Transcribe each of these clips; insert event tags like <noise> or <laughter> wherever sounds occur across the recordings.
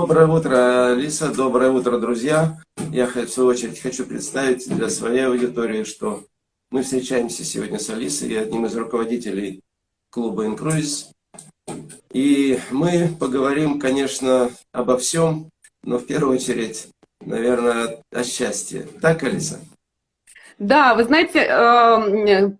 Доброе утро, Лиса, доброе утро, друзья. Я, в свою очередь, хочу представить для своей аудитории, что мы встречаемся сегодня с Алисой, одним из руководителей клуба «Инкруиз». И мы поговорим, конечно, обо всем, но в первую очередь, наверное, о счастье. Так, Алиса? Да, вы знаете, эм,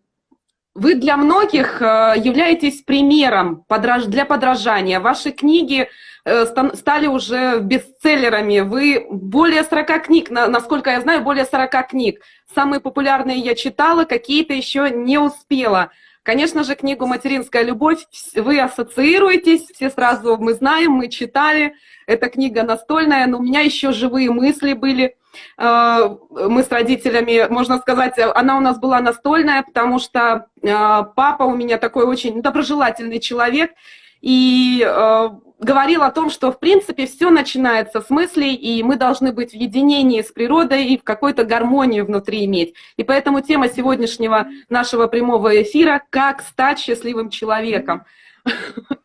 вы для многих э, являетесь примером для подражания. Ваши книги стали уже бестселлерами. Вы более 40 книг, насколько я знаю, более 40 книг. Самые популярные я читала, какие-то еще не успела. Конечно же, книгу «Материнская любовь» вы ассоциируетесь, все сразу мы знаем, мы читали. Эта книга настольная, но у меня еще живые мысли были. Э, мы с родителями, можно сказать, она у нас была настольная, потому что э, папа у меня такой очень доброжелательный человек, и э, говорил о том, что в принципе все начинается с мыслей, и мы должны быть в единении с природой и в какой-то гармонии внутри иметь. И поэтому тема сегодняшнего нашего прямого эфира «Как стать счастливым человеком». <laughs>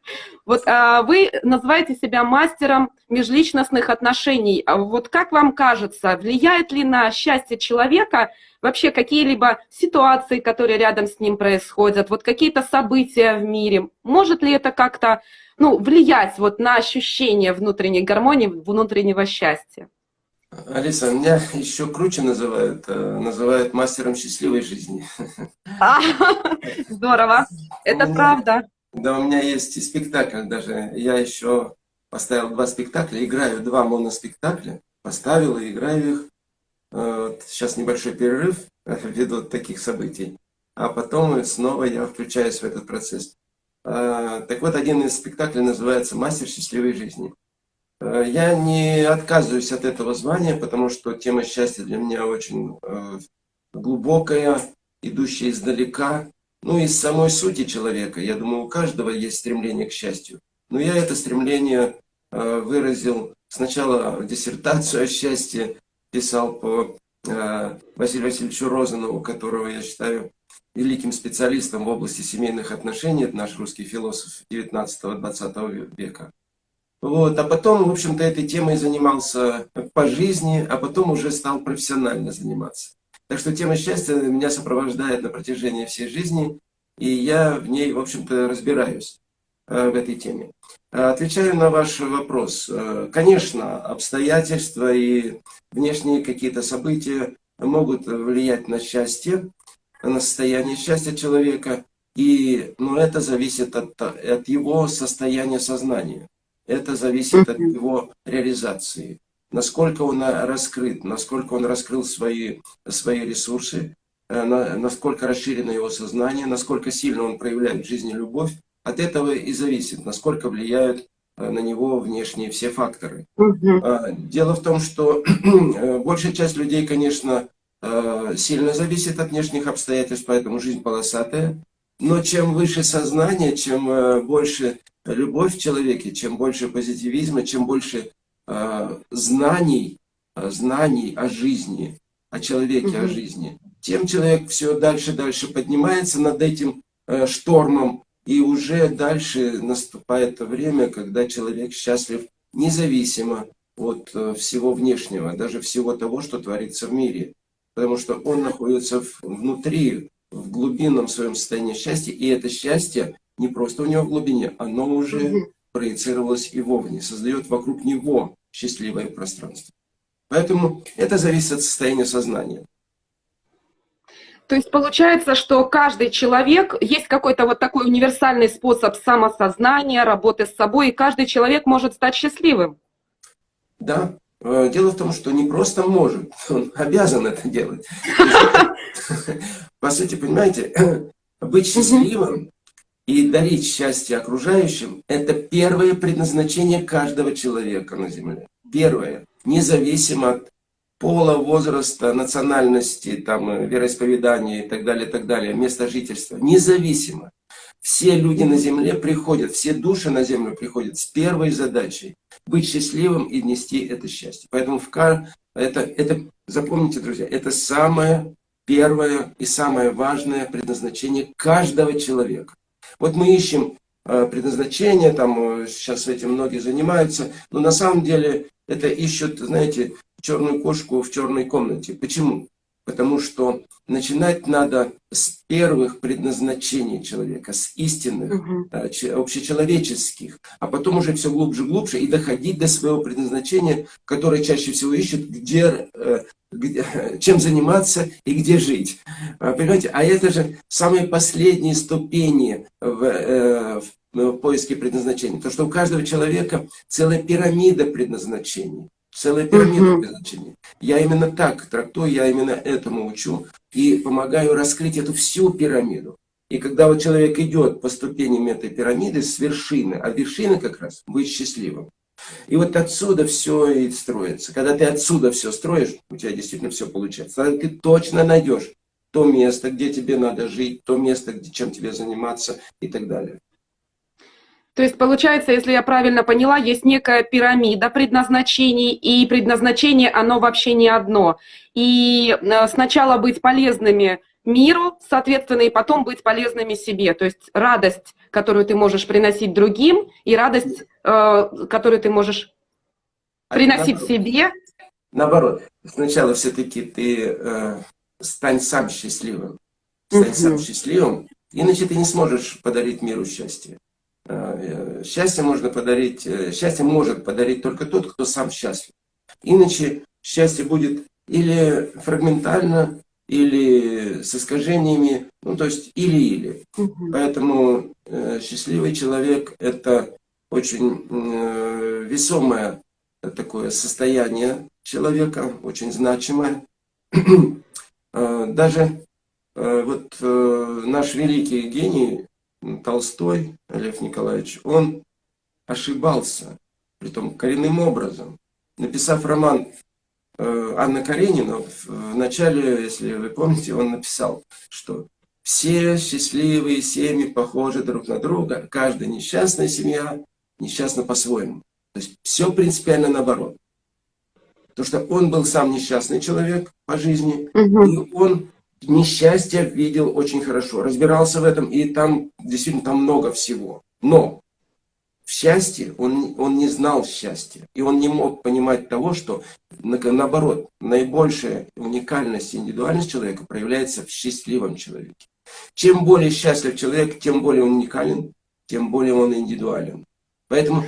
Вот а, вы называете себя мастером межличностных отношений. А вот как вам кажется, влияет ли на счастье человека вообще какие-либо ситуации, которые рядом с ним происходят, вот какие-то события в мире? Может ли это как-то ну, влиять вот на ощущение внутренней гармонии, внутреннего счастья? Алиса, меня еще круче называют, э, называют мастером счастливой жизни. <laughs> А, <laughs> здорово, это правда. Да, у меня есть и спектакль даже. Я еще поставил два спектакля, играю два моноспектакля, поставил и играю их. Вот, сейчас небольшой перерыв <laughs> ввиду таких событий. А потом снова я включаюсь в этот процесс. А, так вот, один из спектаклей называется «Мастер счастливой жизни». А, я не отказываюсь от этого звания, потому что тема счастья для меня очень глубокая, идущая издалека. Ну, из самой сути человека, я думаю, у каждого есть стремление к счастью. Но я это стремление э, выразил сначала диссертацию о счастье, писал по э, Василию Васильевичу Розанову, которого я считаю великим специалистом в области семейных отношений, это наш русский философ 19-20 века. Вот, а потом, в общем-то, этой темой занимался по жизни, а потом уже стал профессионально заниматься. Так что тема счастья меня сопровождает на протяжении всей жизни, и я в ней, в общем-то, разбираюсь э, в этой теме. Отвечаю на ваш вопрос. Э, конечно, обстоятельства и внешние какие-то события могут влиять на счастье, на состояние счастья человека, и, но это зависит от, от его состояния сознания. Это зависит от его реализации насколько он э, раскрыт, насколько он раскрыл свои, свои ресурсы, э, насколько расширено его сознание, насколько сильно он проявляет в жизни любовь, от этого и зависит, насколько влияют э, на него внешние все факторы. А, дело в том, что <clears throat> большая часть людей, конечно, сильно зависит от внешних обстоятельств, поэтому жизнь полосатая. Но чем выше сознание, чем больше любовь в человеке, чем больше позитивизма, чем больше знаний, э, знаний о жизни, о человеке, угу. о жизни, тем человек все дальше дальше поднимается над этим э, штормом, и уже дальше наступает время, когда человек счастлив независимо от всего внешнего, даже всего того, что творится в мире. Потому что он находится внутри, в глубинном своем состоянии счастья, и это счастье не просто у него в глубине, оно уже проецировалось и вовне, создает вокруг него счастливое пространство. Поэтому это зависит от состояния сознания. То есть получается, что каждый человек, есть какой-то вот такой универсальный способ самосознания, работы с собой, и каждый человек может стать счастливым. Да. Э, дело в том, что не просто может, <laughs> он обязан это делать. <laughs> По сути, понимаете, <clears throat> быть счастливым и дарить счастье окружающим – это первое предназначение каждого человека на Земле. Первое. Независимо от пола, возраста, национальности, там, вероисповедания и так далее, так далее, места жительства. Независимо. Все люди на Земле приходят, все души на Землю приходят с первой задачей – быть счастливым и нести это счастье. Поэтому в кар... это, это, запомните, друзья, это самое первое и самое важное предназначение каждого человека. Вот мы ищем э, предназначение, там э, сейчас этим многие занимаются, но на самом деле это ищут, знаете, черную кошку в черной комнате. Почему? Потому что начинать надо с первых предназначений человека, с истинных, че- общечеловеческих, а потом уже все глубже и глубже и доходить до своего предназначения, которое чаще всего ищет, где, э, где- чем заниматься и где жить. А, Понимаете, а это же самые последние ступени в, э, в поиске предназначения. То, что у каждого человека целая пирамида предназначений. Целая пирамида Мгм. предназначений. Я именно так трактую, я именно этому учу и помогаю раскрыть эту всю пирамиду. И когда вот человек идет по ступеням этой пирамиды с вершины, а вершина как раз быть счастливым. И вот отсюда все и строится. Когда ты отсюда все строишь, у тебя действительно все получается. Тогда ты точно найдешь то место, где тебе надо жить, то место, где, чем тебе заниматься и так далее. То есть, получается, если я правильно поняла, есть некая пирамида предназначений, и предназначение, оно вообще не одно. И э, сначала быть полезными миру, соответственно, и потом быть полезными себе. То есть радость, которую ты можешь приносить другим, и радость, э, которую ты можешь А приносить наоборот- себе. Наоборот, сначала все-таки ты э, стань сам счастливым. Стань сам счастливым, иначе ты не сможешь подарить миру счастье. Э, э, Счастье можно подарить, э, счастье может подарить только тот, кто сам счастлив. Иначе счастье будет или фрагментально, или с искажениями, ну то есть или-или. Мгм. Поэтому э, счастливый человек – это очень э, весомое такое состояние человека, очень значимое. <clears throat> Э, Даже э, вот э, наш великий гений Толстой, Лев Николаевич, он ошибался, притом коренным образом. Написав роман Анна Каренина, в начале, если вы помните, он написал, что все счастливые семьи похожи друг на друга, каждая несчастная семья несчастна по-своему. То есть все принципиально наоборот. Потому что он был сам несчастный человек по жизни, Мгм. и он несчастье видел очень хорошо, разбирался в этом, и там действительно там много всего. Но в счастье он, он не знал счастья, и он не мог понимать того, что на- наоборот, наибольшая уникальность и индивидуальность человека проявляется в счастливом человеке. Чем более счастлив человек, тем более он уникален, тем более он индивидуален. Поэтому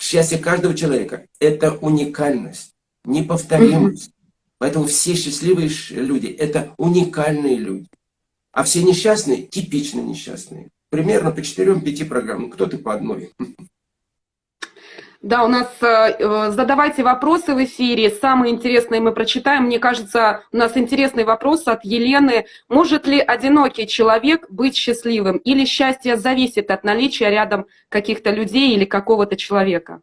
счастье каждого человека – это уникальность, неповторимость. Поэтому все счастливые люди – это уникальные люди. А все несчастные – типично несчастные. Примерно по 4-5 программам, кто-то по одной. Да, у нас э, э, задавайте вопросы в эфире. Самые интересные мы прочитаем. Мне кажется, у нас интересный вопрос от Елены. Может ли одинокий человек быть счастливым? Или счастье зависит от наличия рядом каких-то людей или какого-то человека?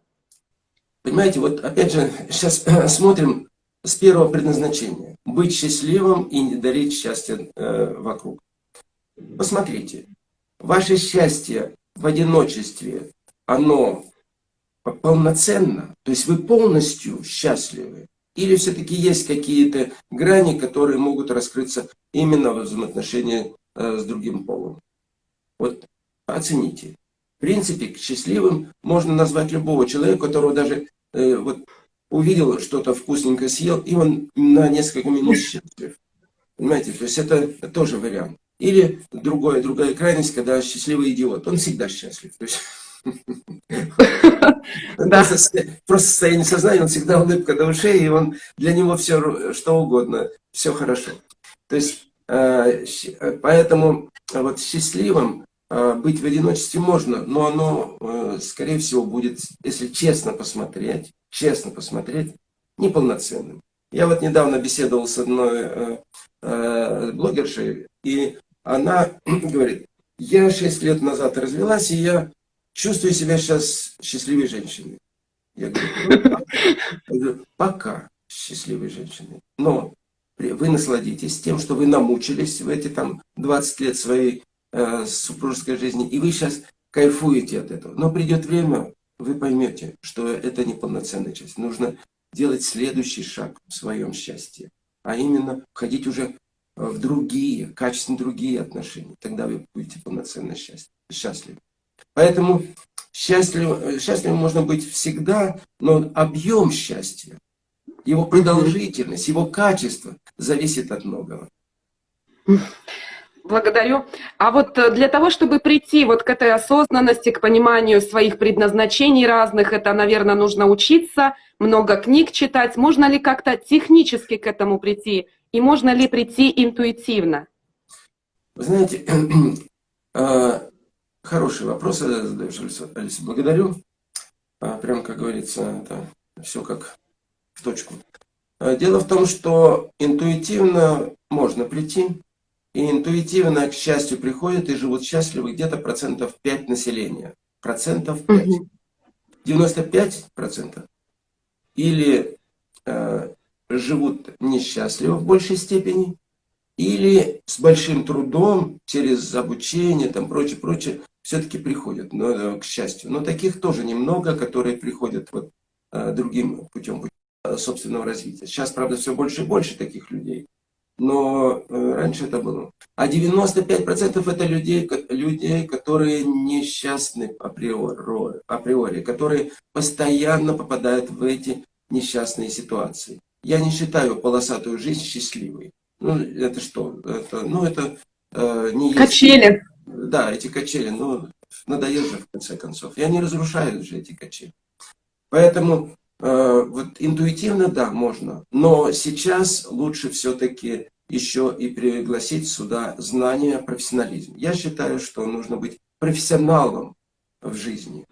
Понимаете, вот опять же, сейчас смотрим с первого предназначения. Быть счастливым и не дарить счастье э, вокруг. Посмотрите, ваше счастье в одиночестве, оно полноценно, то есть вы полностью счастливы, или все-таки есть какие-то грани, которые могут раскрыться именно в взаимоотношении э, с другим полом. Вот оцените. В принципе, счастливым можно назвать любого человека, которого даже э, вот, увидел что-то вкусненькое, съел, и он на несколько минут счастлив. Понимаете, то есть это тоже вариант. Или другое, другая крайность, когда счастливый идиот, он всегда счастлив. То есть, <laughs> Да. просто, со- просто состояние сознания, он всегда улыбка до ушей, и он для него все что угодно, все хорошо. То есть, э, э, поэтому э, вот счастливым быть в одиночестве можно, но оно, скорее всего, будет, если честно посмотреть, честно посмотреть, неполноценным. Я вот недавно беседовал с одной блогершей, и она <clears throat> говорит, я 6 лет назад развелась, и я чувствую себя сейчас счастливой женщиной. Я говорю, «Ну, пока». Счастливой женщиной. Но вы насладитесь тем, что вы намучились в эти там 20 лет своей э, супружеской жизни, и вы сейчас кайфуете от этого. Но придет время, вы поймете, что это неполноценная часть. Нужно делать следующий шаг в своем счастье, а именно входить уже в другие, качественно другие отношения. Тогда вы будете полноценно счаст- счастливы. Поэтому счастлив, счастливым можно быть всегда, но объем счастья, его продолжительность, его качество зависит от многого. Благодарю. А вот э, для того, чтобы прийти вот к этой осознанности, к пониманию своих предназначений разных, это, наверное, нужно учиться, много книг читать. Можно ли как-то технически к этому прийти? И можно ли прийти интуитивно? Вы знаете, а, <clears throat> хороший вопрос задаешь, Алиса. Благодарю. А, прям, как говорится, это все как в точку. А, дело в том, что интуитивно можно прийти, и интуитивно, к счастью, приходят и живут счастливы где-то процентов 5 населения. Процентов 5. 95 процентов. Или э, живут несчастливо в большей степени, или с большим трудом, через обучение, там прочее, прочее, все-таки приходят но, э, к счастью. Но таких тоже немного, которые приходят вот, э, другим путем, путем э, собственного развития. Сейчас, правда, все больше и больше таких людей но раньше это было. А 95% это людей, людей, которые несчастны априори, априори, которые постоянно попадают в эти несчастные ситуации. Я не считаю полосатую жизнь счастливой. Ну, это что? Это, ну, это э, не Качели. Есть... Да, эти качели, ну, надоело же в конце концов. Я не разрушаю же эти качели. Поэтому Э, вот интуитивно, да, можно, но сейчас лучше все-таки еще и пригласить сюда знания, профессионализм. Я считаю, что нужно быть профессионалом в жизни.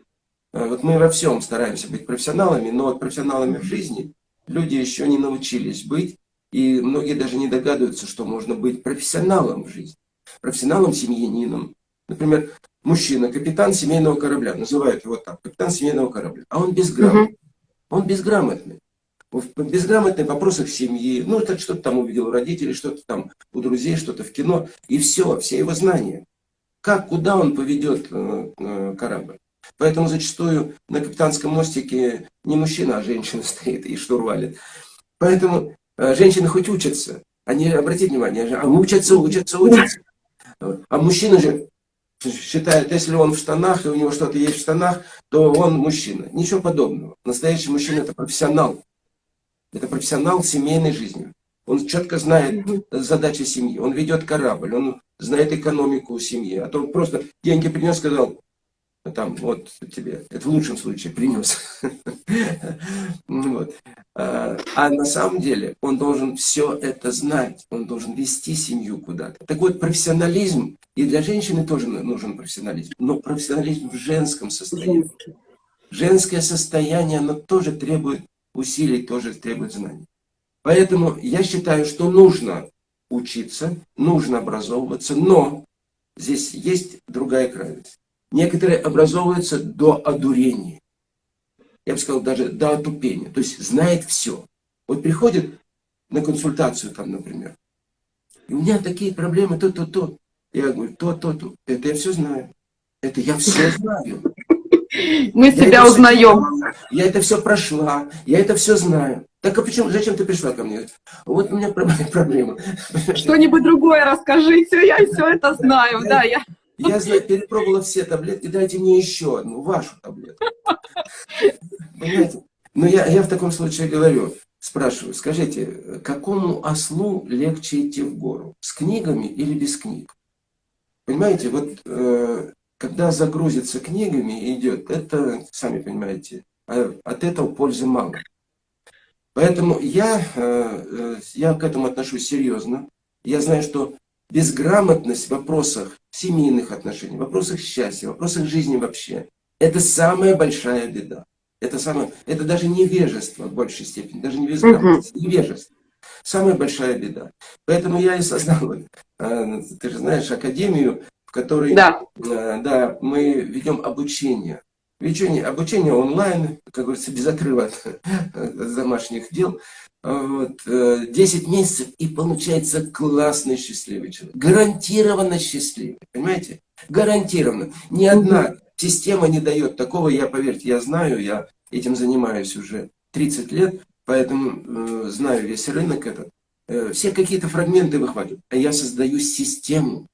Э, вот мы во всем стараемся быть профессионалами, но профессионалами в жизни люди еще не научились быть, и многие даже не догадываются, что можно быть профессионалом в жизни. Профессионалом, семьянином. Например, мужчина, капитан семейного корабля, называют его так, капитан семейного корабля, а он безграмотный. Он безграмотный. В безграмотных вопросах семьи, ну, так что-то там увидел у родителей, что-то там у друзей, что-то в кино, и все, все его знания. Как, куда он поведет э, э, корабль? Поэтому зачастую на капитанском мостике не мужчина, а женщина <laughs> стоит и штурвалит. Поэтому э, женщины хоть учатся, они, обратите внимание, а учатся, учатся, учатся. А мужчины же считает, если он в штанах, и у него что-то есть в штанах, то он мужчина. Ничего подобного. Настоящий мужчина – это профессионал. Это профессионал семейной жизни. Он четко знает задачи семьи. Он ведет корабль, он знает экономику семьи. А то он просто деньги принес, сказал, там, вот тебе, это в лучшем случае принес. вот. а, а на самом деле он должен все это знать, он должен вести семью куда-то. Так вот, профессионализм, и для женщины тоже нужен профессионализм, но профессионализм в женском состоянии. Женское состояние, оно тоже требует усилий, тоже требует знаний. Поэтому я считаю, что нужно учиться, нужно образовываться, но здесь есть другая крайность. Некоторые образовываются до одурения. Я бы сказал, даже до отупения. То есть знает все. Вот приходит на консультацию там, например. И у меня такие проблемы, то, то, то. Я говорю, то, то, то. Это я все знаю. Это я все знаю. Мы себя узнаем. я это все прошла, я это все знаю. Так а почему, зачем ты пришла ко мне? Вот у меня <laughs> проблема. Что-нибудь другое расскажите, я все это знаю, да, я... Я знаю, перепробовала все таблетки, дайте мне еще одну, вашу таблетку. Понимаете? Но я, я в таком случае говорю, спрашиваю, скажите, какому ослу легче идти в гору? С книгами или без книг? Понимаете, вот э, когда загрузится книгами идет, это, сами понимаете, а от этого пользы мало. Поэтому я, э, э, я к этому отношусь серьезно. Я знаю, что безграмотность в вопросах семейных отношений, в вопросах счастья, в вопросах жизни вообще, это самая большая беда. Это, самое, это даже невежество в большей степени, даже не безграмотность, -huh. невежество. Самая большая беда. Поэтому я и создал, э, ты же знаешь, академию, в которой да. Э, да, мы ведем обучение. Обучение, обучение онлайн, как говорится, без отрыва от, от домашних дел. Вот, 10 э, месяцев и получается классный счастливый человек. Гарантированно счастливый, понимаете? Гарантированно. Ни одна система не дает такого, я, поверьте, я знаю, я этим занимаюсь уже 30 лет, поэтому э, знаю весь рынок этот. Э, все какие-то фрагменты выхватывают, а я создаю систему.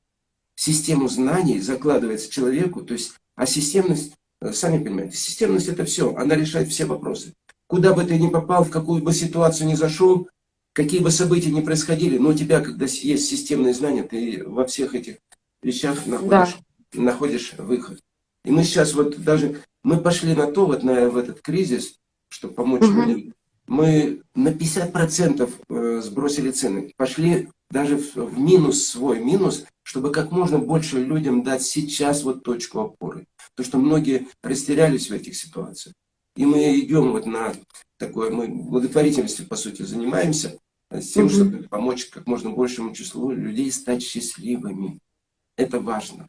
Систему знаний закладывается человеку, то есть А системность, э, сами понимаете, системность это все, она решает все вопросы. Куда бы ты ни попал, в какую бы ситуацию ни зашел, какие бы события ни происходили, но у тебя, когда есть системные знания, ты во всех этих вещах находишь, да. находишь выход. И мы сейчас вот даже, мы пошли на то, вот на в этот кризис, чтобы помочь угу. людям, мы на 50% э, сбросили цены, пошли даже в минус свой минус, чтобы как можно больше людям дать сейчас вот точку опоры. То, что многие растерялись в этих ситуациях. И мы идем вот на такое, мы благотворительностью, по сути, занимаемся, э, с тем, чтобы помочь как можно большему числу людей стать счастливыми. Это важно.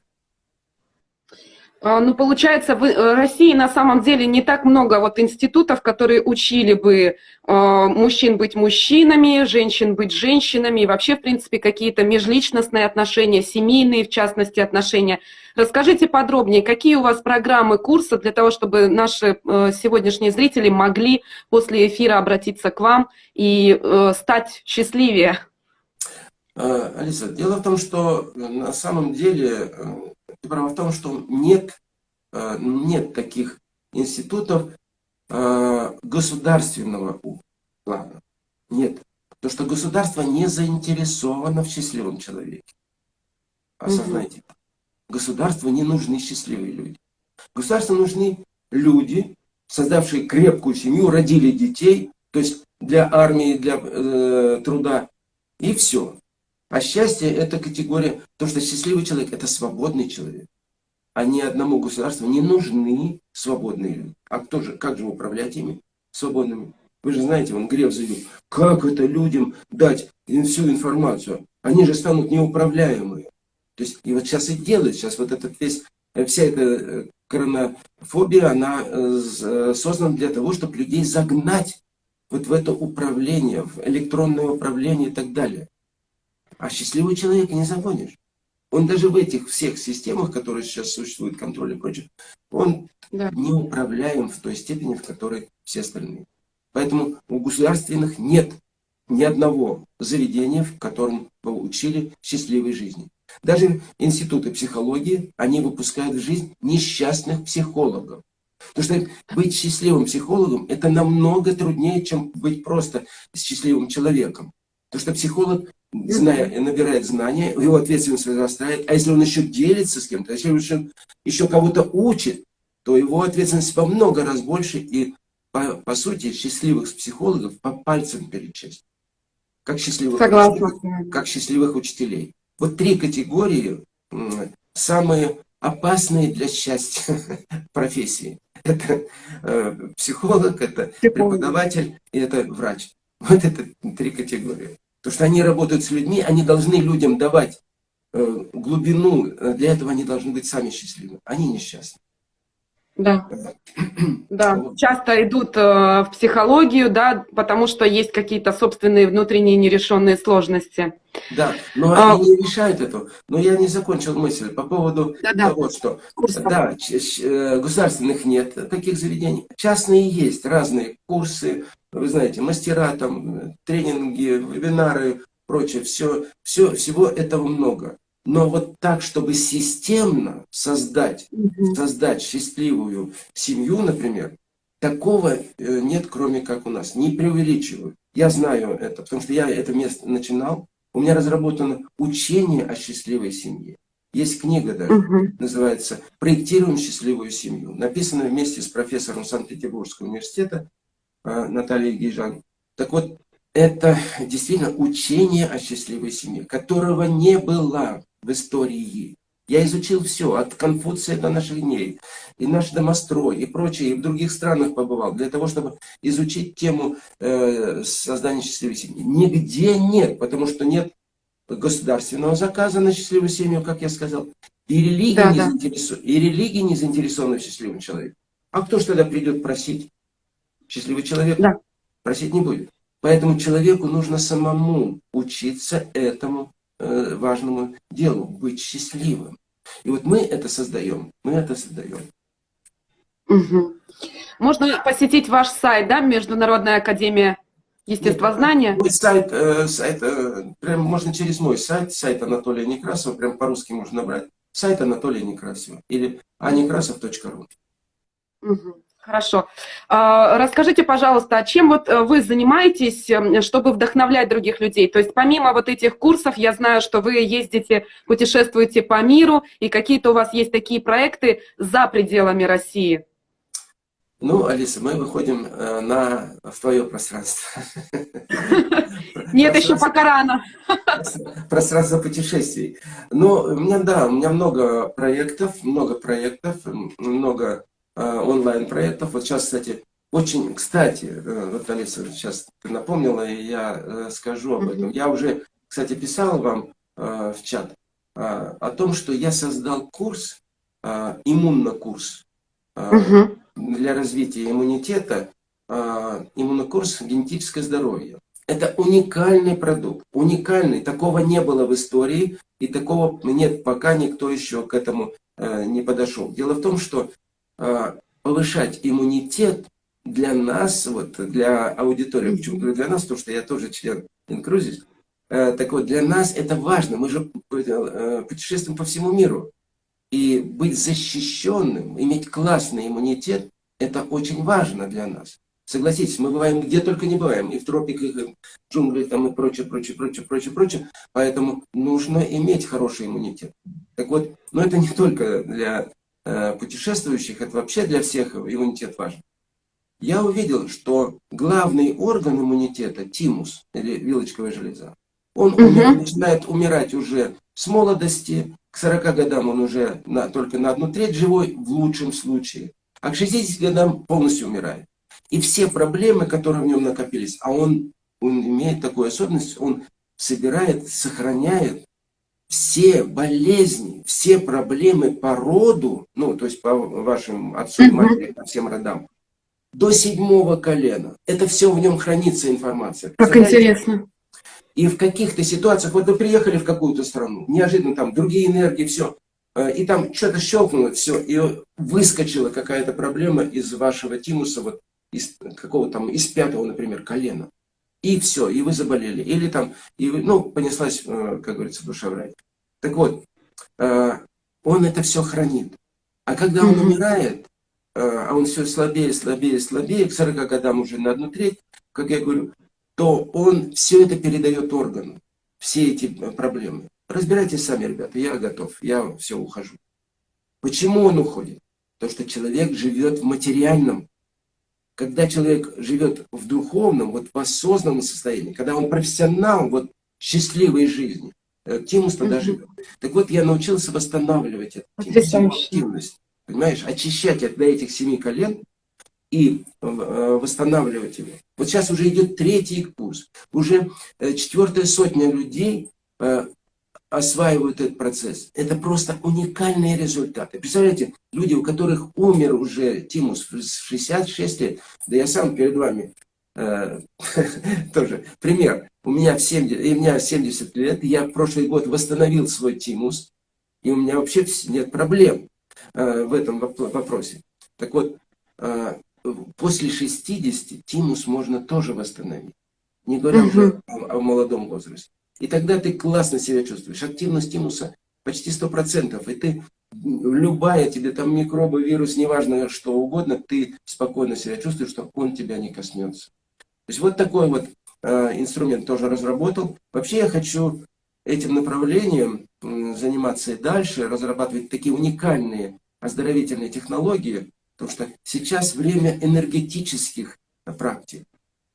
А, ну, получается, в э, России на самом деле не так много вот институтов, которые учили бы э, мужчин быть мужчинами, женщин быть женщинами, и вообще, в принципе, какие-то межличностные отношения, семейные, в частности, отношения. Расскажите подробнее, какие у вас программы курса для того, чтобы наши э, сегодняшние зрители могли после эфира обратиться к вам и стать счастливее? Алиса, дело в том, что на самом деле права в том, что нет, э, нет таких институтов э, государственного плана. Нет. Потому что государство не заинтересовано в счастливом человеке. Осознайте. Угу. Государству не нужны счастливые люди. Государству нужны люди, создавшие крепкую семью, родили детей, то есть для армии, для э, труда, и все. А счастье – это категория, то, что счастливый человек – это свободный человек. А ни одному государству не нужны свободные люди. А кто же, как же управлять ими свободными? Вы же знаете, он Греф заявил, как это людям дать всю информацию? Они же станут неуправляемые. То есть, и вот сейчас и делают, сейчас вот этот весь, вся эта э, коронофобия, она э, создана для того, чтобы людей загнать вот в это управление, в электронное управление и так далее. А счастливый человек не загонишь. Он даже в этих всех системах, которые сейчас существуют, контроль и прочее, он да. не управляем в той степени, в которой все остальные. Поэтому у государственных нет ни одного заведения, в котором бы учили счастливой жизни. Даже институты психологии, они выпускают в жизнь несчастных психологов. Потому что быть счастливым психологом, это намного труднее, чем быть просто счастливым человеком. Потому что психолог зная, набирает знания, его ответственность возрастает. А если он еще делится с кем-то, если он еще, еще кого-то учит, то его ответственность во много раз больше. И, по, по сути, счастливых психологов по пальцам перечесть. Как счастливых, учителей, как счастливых учителей. Вот три категории самые опасные для счастья <laughs> профессии. Это э, психолог, это преподаватель и это врач. Вот это три категории. Потому что они работают с людьми, они должны людям давать э, глубину, для этого они должны быть сами счастливы. Они несчастны. Да. да, часто идут э, в психологию, да, потому что есть какие-то собственные внутренние нерешенные сложности. Да, но а, они не решают это. Но я не закончил мысль по поводу да, да. того, что Курсов. да, э, государственных нет таких заведений. Частные есть, разные курсы, вы знаете, мастера, там, тренинги, вебинары, прочее, все, все, всего этого много. Но вот так, чтобы системно создать, создать счастливую семью, например, такого э, нет, кроме как у нас. Не преувеличиваю. Я знаю это, потому что я это место начинал. У меня разработано учение о счастливой семье. Есть книга даже, угу. называется «Проектируем счастливую семью». Написана вместе с профессором Санкт-Петербургского университета Э, Наталья Гижан. Так вот, это действительно учение о счастливой семье, которого не было в истории. Я изучил все, от Конфуция до наших дней, и наш домострой, и прочее, и в других странах побывал, для того, чтобы изучить тему э, создания счастливой семьи. Нигде нет, потому что нет государственного заказа на счастливую семью, как я сказал, и религия, да, не, да. Заинтересован, и религия не заинтересована в счастливом человеке. А кто ж тогда придет просить? Счастливый человек да. просить не будет. Поэтому человеку нужно самому учиться этому важному делу, быть счастливым. И вот мы это создаем, мы это создаем. Угу. Можно посетить ваш сайт, да, Международная академия естествознания? Мой сайт, э, сайт э, прям можно через мой сайт, сайт Анатолия Некрасова, прям по-русски можно набрать. сайт Анатолия Некрасова или anekrasov.ru. Мгм. Хорошо. А, Расскажите, пожалуйста, а чем вот э, вы занимаетесь, эм, чтобы вдохновлять других людей? То есть помимо вот этих курсов, я знаю, что вы ездите, путешествуете по миру, и какие-то у вас есть такие проекты за пределами России. Ну, Алиса, мы выходим э, на, в твое пространство. <laughs> Нет, еще пока рано. <laughs> пространство путешествий. Но у меня, да, у меня много проектов, много проектов, много онлайн-проектов. Вот сейчас, кстати, очень, кстати, э, вот, Алиса, сейчас ты напомнила, и я э, скажу об этом. Я уже, кстати, писал вам э, в чат э, о том, что я создал курс, э, иммунокурс, э, Мгм. для развития иммунитета иммунокурс «Генетическое здоровье». Это уникальный продукт, уникальный. Такого не было в истории, и такого нет, пока никто еще к этому э, не подошел. Дело в том, что повышать иммунитет для нас, вот для аудитории, почему говорю для нас, потому что я тоже член Инкрузис, так вот, для нас это важно, мы же э, путешествуем по всему миру. И быть защищенным, иметь классный иммунитет, это очень важно для нас. Согласитесь, мы бываем где только не бываем, и в тропиках, и в джунглях, там, и прочее, прочее, прочее, прочее, прочее. Поэтому нужно иметь хороший иммунитет. Так вот, но это не только для э, путешествующих, это вообще для всех иммунитет важен. Я увидел, что главный орган иммунитета, тимус, или вилочковая железа, он умер- начинает умирать уже с молодости, к 40 годам он уже на, только на одну треть живой, в лучшем случае. А к 60 годам полностью умирает. И все проблемы, которые в нем накопились, а он, он имеет такую особенность, он собирает, сохраняет все болезни, все проблемы по роду, ну, то есть по вашим отцу Мгм. матери, по всем родам, до седьмого колена. Это все в нем хранится информация. Как интересно. И в каких-то ситуациях, вот вы приехали в какую-то страну, неожиданно там другие энергии, все, и там что-то щелкнуло, все, и выскочила какая-то проблема из вашего тимуса, вот из какого там, из пятого, например, колена. И все, и вы заболели. Или там, и вы, ну, понеслась, э, как говорится, душа в рай. Так вот, э, он это все хранит. А когда он умирает, э, а он все слабее, слабее, слабее, к 40 годам уже на одну треть, как я говорю, то он все это передает органу, все эти проблемы. Разбирайтесь сами, ребята, я готов, я все ухожу. Почему он уходит? Потому что человек живет в материальном. Когда человек живет в духовном, вот в осознанном состоянии, когда он профессионал вот счастливой жизни, э, Тимус тогда Мгм. живет. Так вот, я научился восстанавливать эту тимус, активность. Понимаешь, очищать от этих семи колен и э, восстанавливать его. Вот сейчас уже идет третий курс. Уже э, четвертая сотня людей э, осваивают этот процесс. Это просто уникальные результаты. Представляете, люди, у которых умер уже тимус в 66 лет, да я сам перед вами э, <laughs> тоже пример. У меня, в 70, и у меня 70 лет, я в прошлый год восстановил свой тимус, и у меня вообще нет проблем э, в этом воп- вопросе. Так вот, э, после 60 тимус можно тоже восстановить. Не говоря уже о, о молодом возрасте. И тогда ты классно себя чувствуешь. Активность тимуса почти 100%. И ты, любая тебе там микробы, вирус, неважно что угодно, ты спокойно себя чувствуешь, что он тебя не коснется. То есть вот такой вот э, инструмент тоже разработал. Вообще я хочу этим направлением м, заниматься и дальше, разрабатывать такие уникальные оздоровительные технологии, потому что сейчас время энергетических э, практик,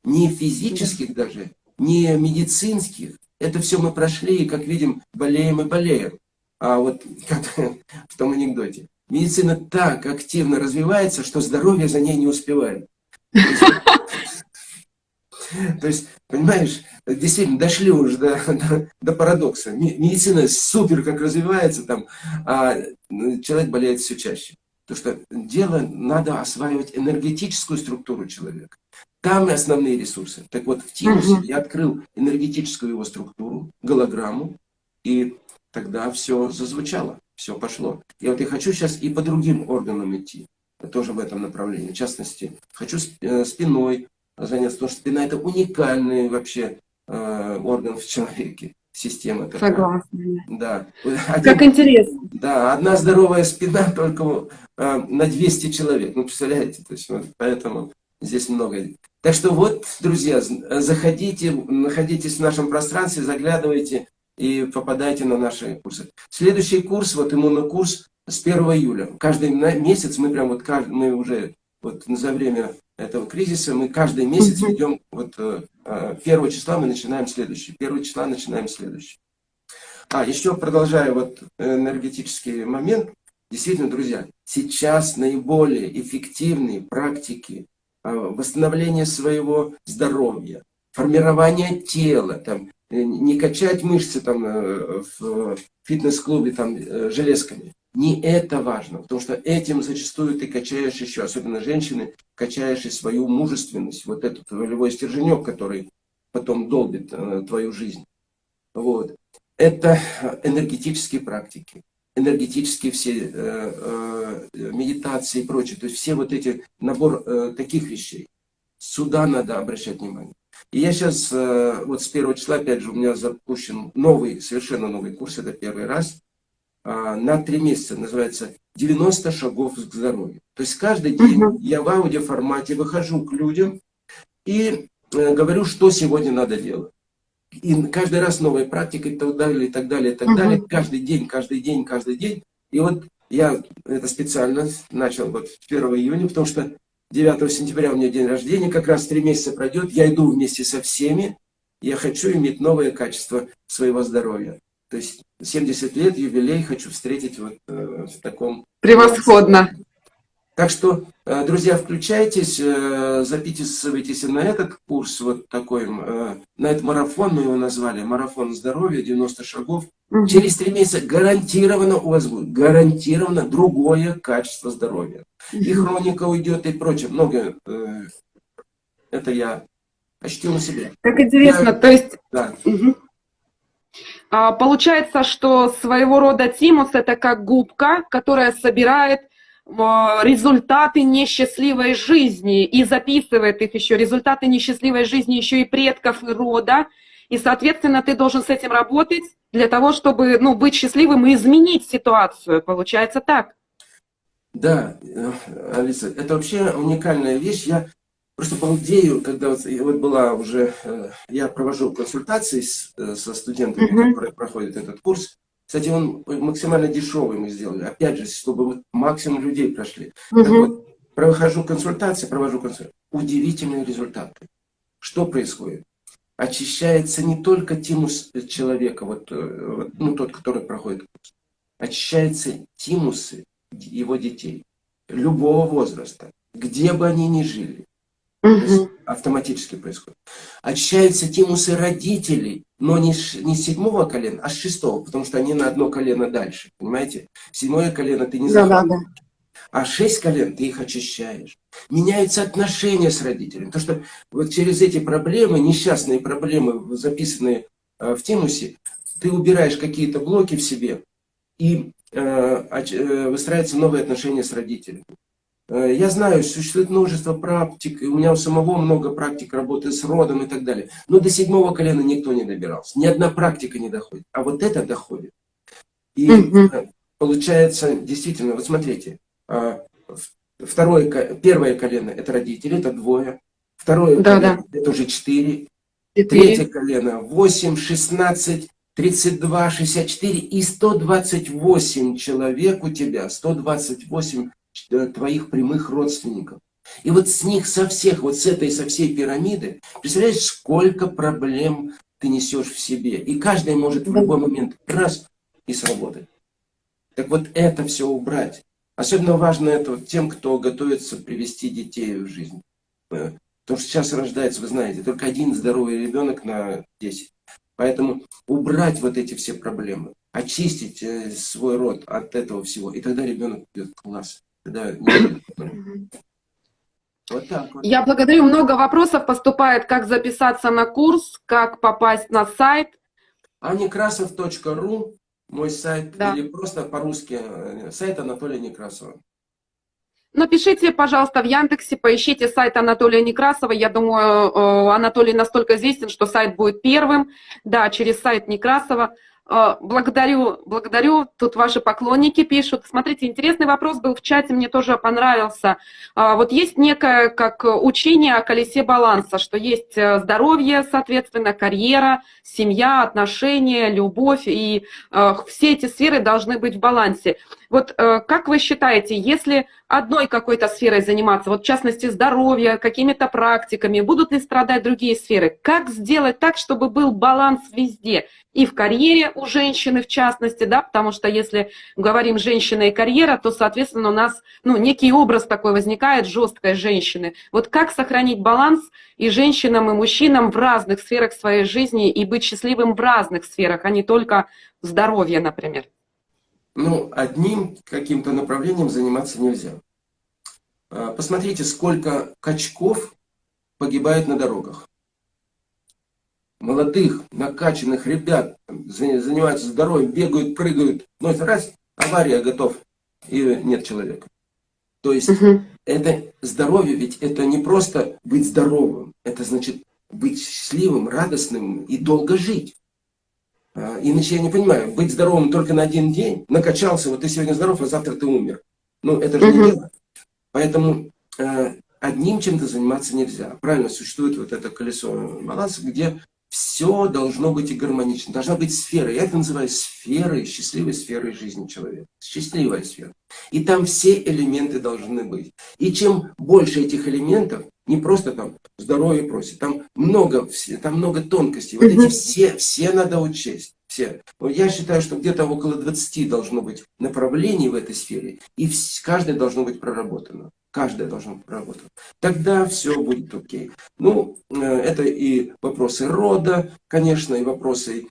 не физических даже, не медицинских. Это все мы прошли, и, как видим, болеем и болеем. А вот как <laughs> в том анекдоте. Медицина так активно развивается, что здоровье за ней не успевает. То есть, понимаешь, действительно дошли уже до, до, до парадокса. Медицина супер как развивается там, а человек болеет все чаще. Потому что дело надо осваивать энергетическую структуру человека. Там и основные ресурсы. Так вот, в Тимусе Мгм. я открыл энергетическую его структуру, голограмму, и тогда все зазвучало, все пошло. И вот я хочу сейчас и по другим органам идти, тоже в этом направлении. В частности, хочу э, спиной заняться, потому что спина это уникальный вообще э, орган в человеке. Система такая. Согласна. Да. Как Один- интересно. да, одна здоровая спина только э, на 200 человек. Ну, представляете, то есть, вот, поэтому здесь много. Так что вот, друзья, заходите, находитесь в нашем пространстве, заглядывайте и попадайте на наши курсы. Следующий курс, вот иммунокурс с 1 июля. Каждый месяц мы прям вот, мы уже вот за время этого кризиса, мы каждый месяц ведем, вот э, э, 1 числа мы начинаем следующий, 1 числа начинаем следующий. А, еще продолжая вот энергетический момент, действительно, друзья, сейчас наиболее эффективные практики а, восстановления своего здоровья, формирования тела, там, э, не качать мышцы там э, в фитнес-клубе там э, железками. Не это важно, потому что этим зачастую ты качаешь еще, особенно женщины, качаешь и свою мужественность, вот этот волевой стерженек, который потом долбит э, твою жизнь. Вот. Это энергетические практики, энергетические все э, э, медитации и прочее. То есть все вот эти, набор э, таких вещей. Сюда надо обращать внимание. И я сейчас, э, вот с первого числа, опять же, у меня запущен новый, совершенно новый курс, это первый раз, на три месяца, называется «90 шагов к здоровью». То есть каждый день Мгм. я в аудиоформате выхожу к людям и э, говорю, что сегодня надо делать. И каждый раз новая практика и так далее, и так далее, и так Мгм. далее. Каждый день, каждый день, каждый день. И вот я это специально начал вот 1 июня, потому что 9 сентября у меня день рождения, как раз три месяца пройдет. Я иду вместе со всеми. Я хочу иметь новое качество своего здоровья. То есть 70 лет, юбилей хочу встретить вот э, в таком Превосходно. так что, э, друзья, включайтесь, э, записывайтесь на этот курс, вот такой, на этот марафон, мы его назвали, марафон здоровья, 90 шагов. Мгм. Через три месяца гарантированно у вас будет, гарантированно другое качество здоровья. И хроника уйдет, и прочее, много. Это я ощутил на себе. Как интересно, то есть Да, Мгм. А, Получается, что своего рода тимус это как губка, которая собирает а, результаты несчастливой жизни и записывает их еще, результаты несчастливой жизни еще и предков и рода. И, соответственно, ты должен с этим работать для того, чтобы ну, быть счастливым и изменить ситуацию. Получается так. Да, э, Алиса, это вообще уникальная вещь. Я просто балдею, когда вот, вот была уже, э, я провожу консультации с- э, со студентами, Мгм. которые проходят этот курс. Кстати, он максимально дешевый мы сделали. Опять же, чтобы вот максимум людей прошли. Так Мгм. вот, прохожу консультации, провожу консультации. Удивительные результаты. Что происходит? Очищается не только тимус человека, вот, э, вот, ну, тот, который проходит курс. Очищаются тимусы его детей, любого возраста, где бы они ни жили. Мгм. автоматически происходит. Очищаются тимусы родителей, но не, не с седьмого колена, а с шестого, потому что они на одно колено дальше, понимаете? Седьмое колено ты не Да, да, заходишь. да. А шесть колен ты их очищаешь. Меняются отношения с родителями. Потому что вот через эти проблемы, несчастные проблемы, записанные э, в тимусе, ты убираешь какие-то блоки в себе, и э, э, выстраиваются новые отношения с родителями. Э, Я знаю, существует множество практик, и у меня у самого много практик работы с родом и так далее. Но до седьмого колена никто не добирался. Ни одна практика не доходит. А вот это доходит. И э, получается, действительно, вот смотрите, в- второе, первое колено это родители, это двое. Второе Да, колено это уже четыре. Четыре. Третье колено 8, 16, 32, 64 и 128 человек у тебя, 128 э, твоих прямых родственников. И вот с них, со всех, вот с этой, со всей пирамиды, представляешь, сколько проблем ты несешь в себе. И каждый может в любой момент раз и сработать. Так вот это все убрать. Особенно важно это тем, кто готовится привести детей в жизнь. Э, Потому что сейчас рождается, вы знаете, только один здоровый ребенок на 10. Поэтому убрать вот эти все проблемы, очистить э, свой род от этого всего, и тогда ребенок в класс. Мгм. Вот так вот. Я благодарю. Много вопросов поступает, как записаться на курс, как попасть на сайт. Аникрасов.ру, мой сайт, Да. или просто по-русски, э, сайт Анатолия Некрасова. Напишите, пожалуйста, в Яндексе, поищите сайт Анатолия Некрасова. Я думаю, э, Анатолий настолько известен, что сайт будет первым. Да, через сайт Некрасова. Э, Благодарю, благодарю. Тут ваши поклонники пишут. Смотрите, интересный вопрос был в чате, мне тоже понравился. А, Вот есть некое как учение о колесе баланса, что есть э, здоровье, соответственно, карьера, семья, отношения, любовь, и э, все эти сферы должны быть в балансе. Вот э, как вы считаете, если одной какой-то сферой заниматься, вот в частности здоровье, какими-то практиками, будут ли страдать другие сферы? Как сделать так, чтобы был баланс везде? И в карьере у женщины в частности, да, потому что если говорим женщина и карьера, то, соответственно, у нас ну, некий образ такой возникает жесткой женщины. Вот как сохранить баланс и женщинам, и мужчинам в разных сферах своей жизни и быть счастливым в разных сферах, а не только здоровье, например? Ну, одним каким-то направлением заниматься нельзя. А, Посмотрите, сколько качков погибает на дорогах. Молодых, накачанных ребят занимаются здоровьем, бегают, прыгают. Это раз, авария, готов, и нет человека. То есть Мгм. это здоровье, ведь это не просто быть здоровым, это значит быть счастливым, радостным и долго жить. А, Иначе я не понимаю, быть здоровым только на один день, накачался, вот ты сегодня здоров, а завтра ты умер. Ну, это же Мгм. не дело. Поэтому э, одним чем-то заниматься нельзя. Правильно, существует вот это колесо баланса, где все должно быть и гармонично. Должна быть сфера. Я это называю сферой, счастливой сферой жизни человека. Счастливая сфера. И там все элементы должны быть. И чем больше этих элементов, не просто там здоровье просит, там много, все- там много тонкостей. Вот эти все, все надо учесть. Все. Я считаю, что где-то около 20 должно быть направлений в этой сфере, и каждое должно быть проработано. Каждое должно быть проработано. Тогда все будет окей. Ну, э, это и вопросы рода, конечно, и вопросы